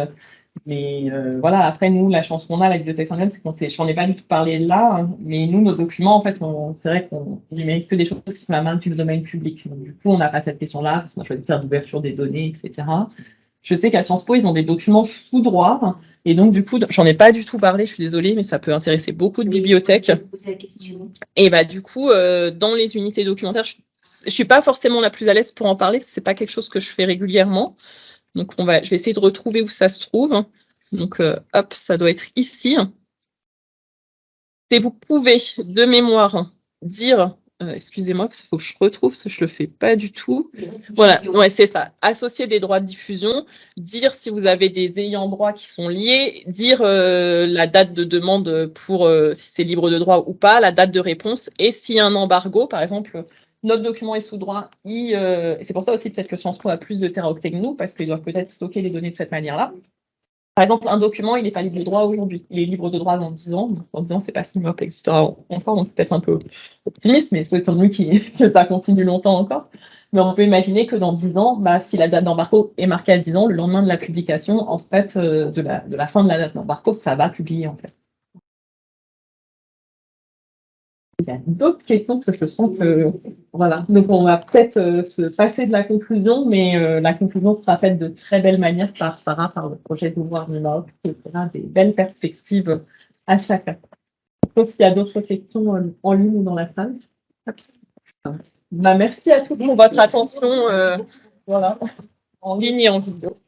Mais euh, voilà, après, nous, la chance qu'on a, la bibliothèque saint c'est qu'on sait, j'en ai pas du tout parlé là, hein, mais nous, nos documents, en fait, c'est vrai qu'on numérise que des choses qui sont la main du domaine public. Donc, du coup, on n'a pas cette question-là, parce qu'on a choisi de faire l'ouverture des données, etc. Je sais qu'à Sciences Po, ils ont des documents sous droit, et donc, du coup, j'en ai pas du tout parlé, je suis désolée, mais ça peut intéresser beaucoup de bibliothèques. Et bah, du coup, euh, dans les unités documentaires, je, ne suis pas forcément la plus à l'aise pour en parler, parce que c'est pas quelque chose que je fais régulièrement. Donc, on va, je vais essayer de retrouver où ça se trouve. Donc, euh, hop, ça doit être ici. Et vous pouvez, de mémoire, dire, euh, excusez-moi, parce faut que je retrouve, parce que je le fais pas du tout. Voilà, ouais, c'est ça. Associer des droits de diffusion, dire si vous avez des ayants droit qui sont liés, dire euh, la date de demande pour si c'est libre de droit ou pas, la date de réponse, et s'il y un embargo, par exemple, notre document est sous droit. Euh, c'est pour ça aussi peut-être que Sciences Po a plus de teraoctets que nous, parce qu'ils doivent peut-être stocker les données de cette manière-là. Par exemple, un document, il n'est pas libre de droit aujourd'hui. Il est libre de droit dans 10 ans. dans 10 ans, c'est pas si MOP existera encore. On c'est peut-être un peu optimiste, mais souhaitons-nous que ça continue longtemps encore. Mais on peut imaginer que dans 10 ans, bah, si la date d'embargo est marquée à 10 ans, le lendemain de la publication, en fait, euh, de, la, de la fin de la date d'embargo, ça va publier, en fait. Il y a d'autres questions que je sens que voilà. Donc on va peut-être euh, se passer de la conclusion, mais euh, la conclusion sera faite de très belle manière par Sarah, par le projet d'ouvrir Nord, qui aura des belles perspectives à chacun. Sauf s'il y a d'autres questions en ligne ou dans la salle. Bah, merci à tous pour votre attention, euh, voilà, en ligne et en vidéo.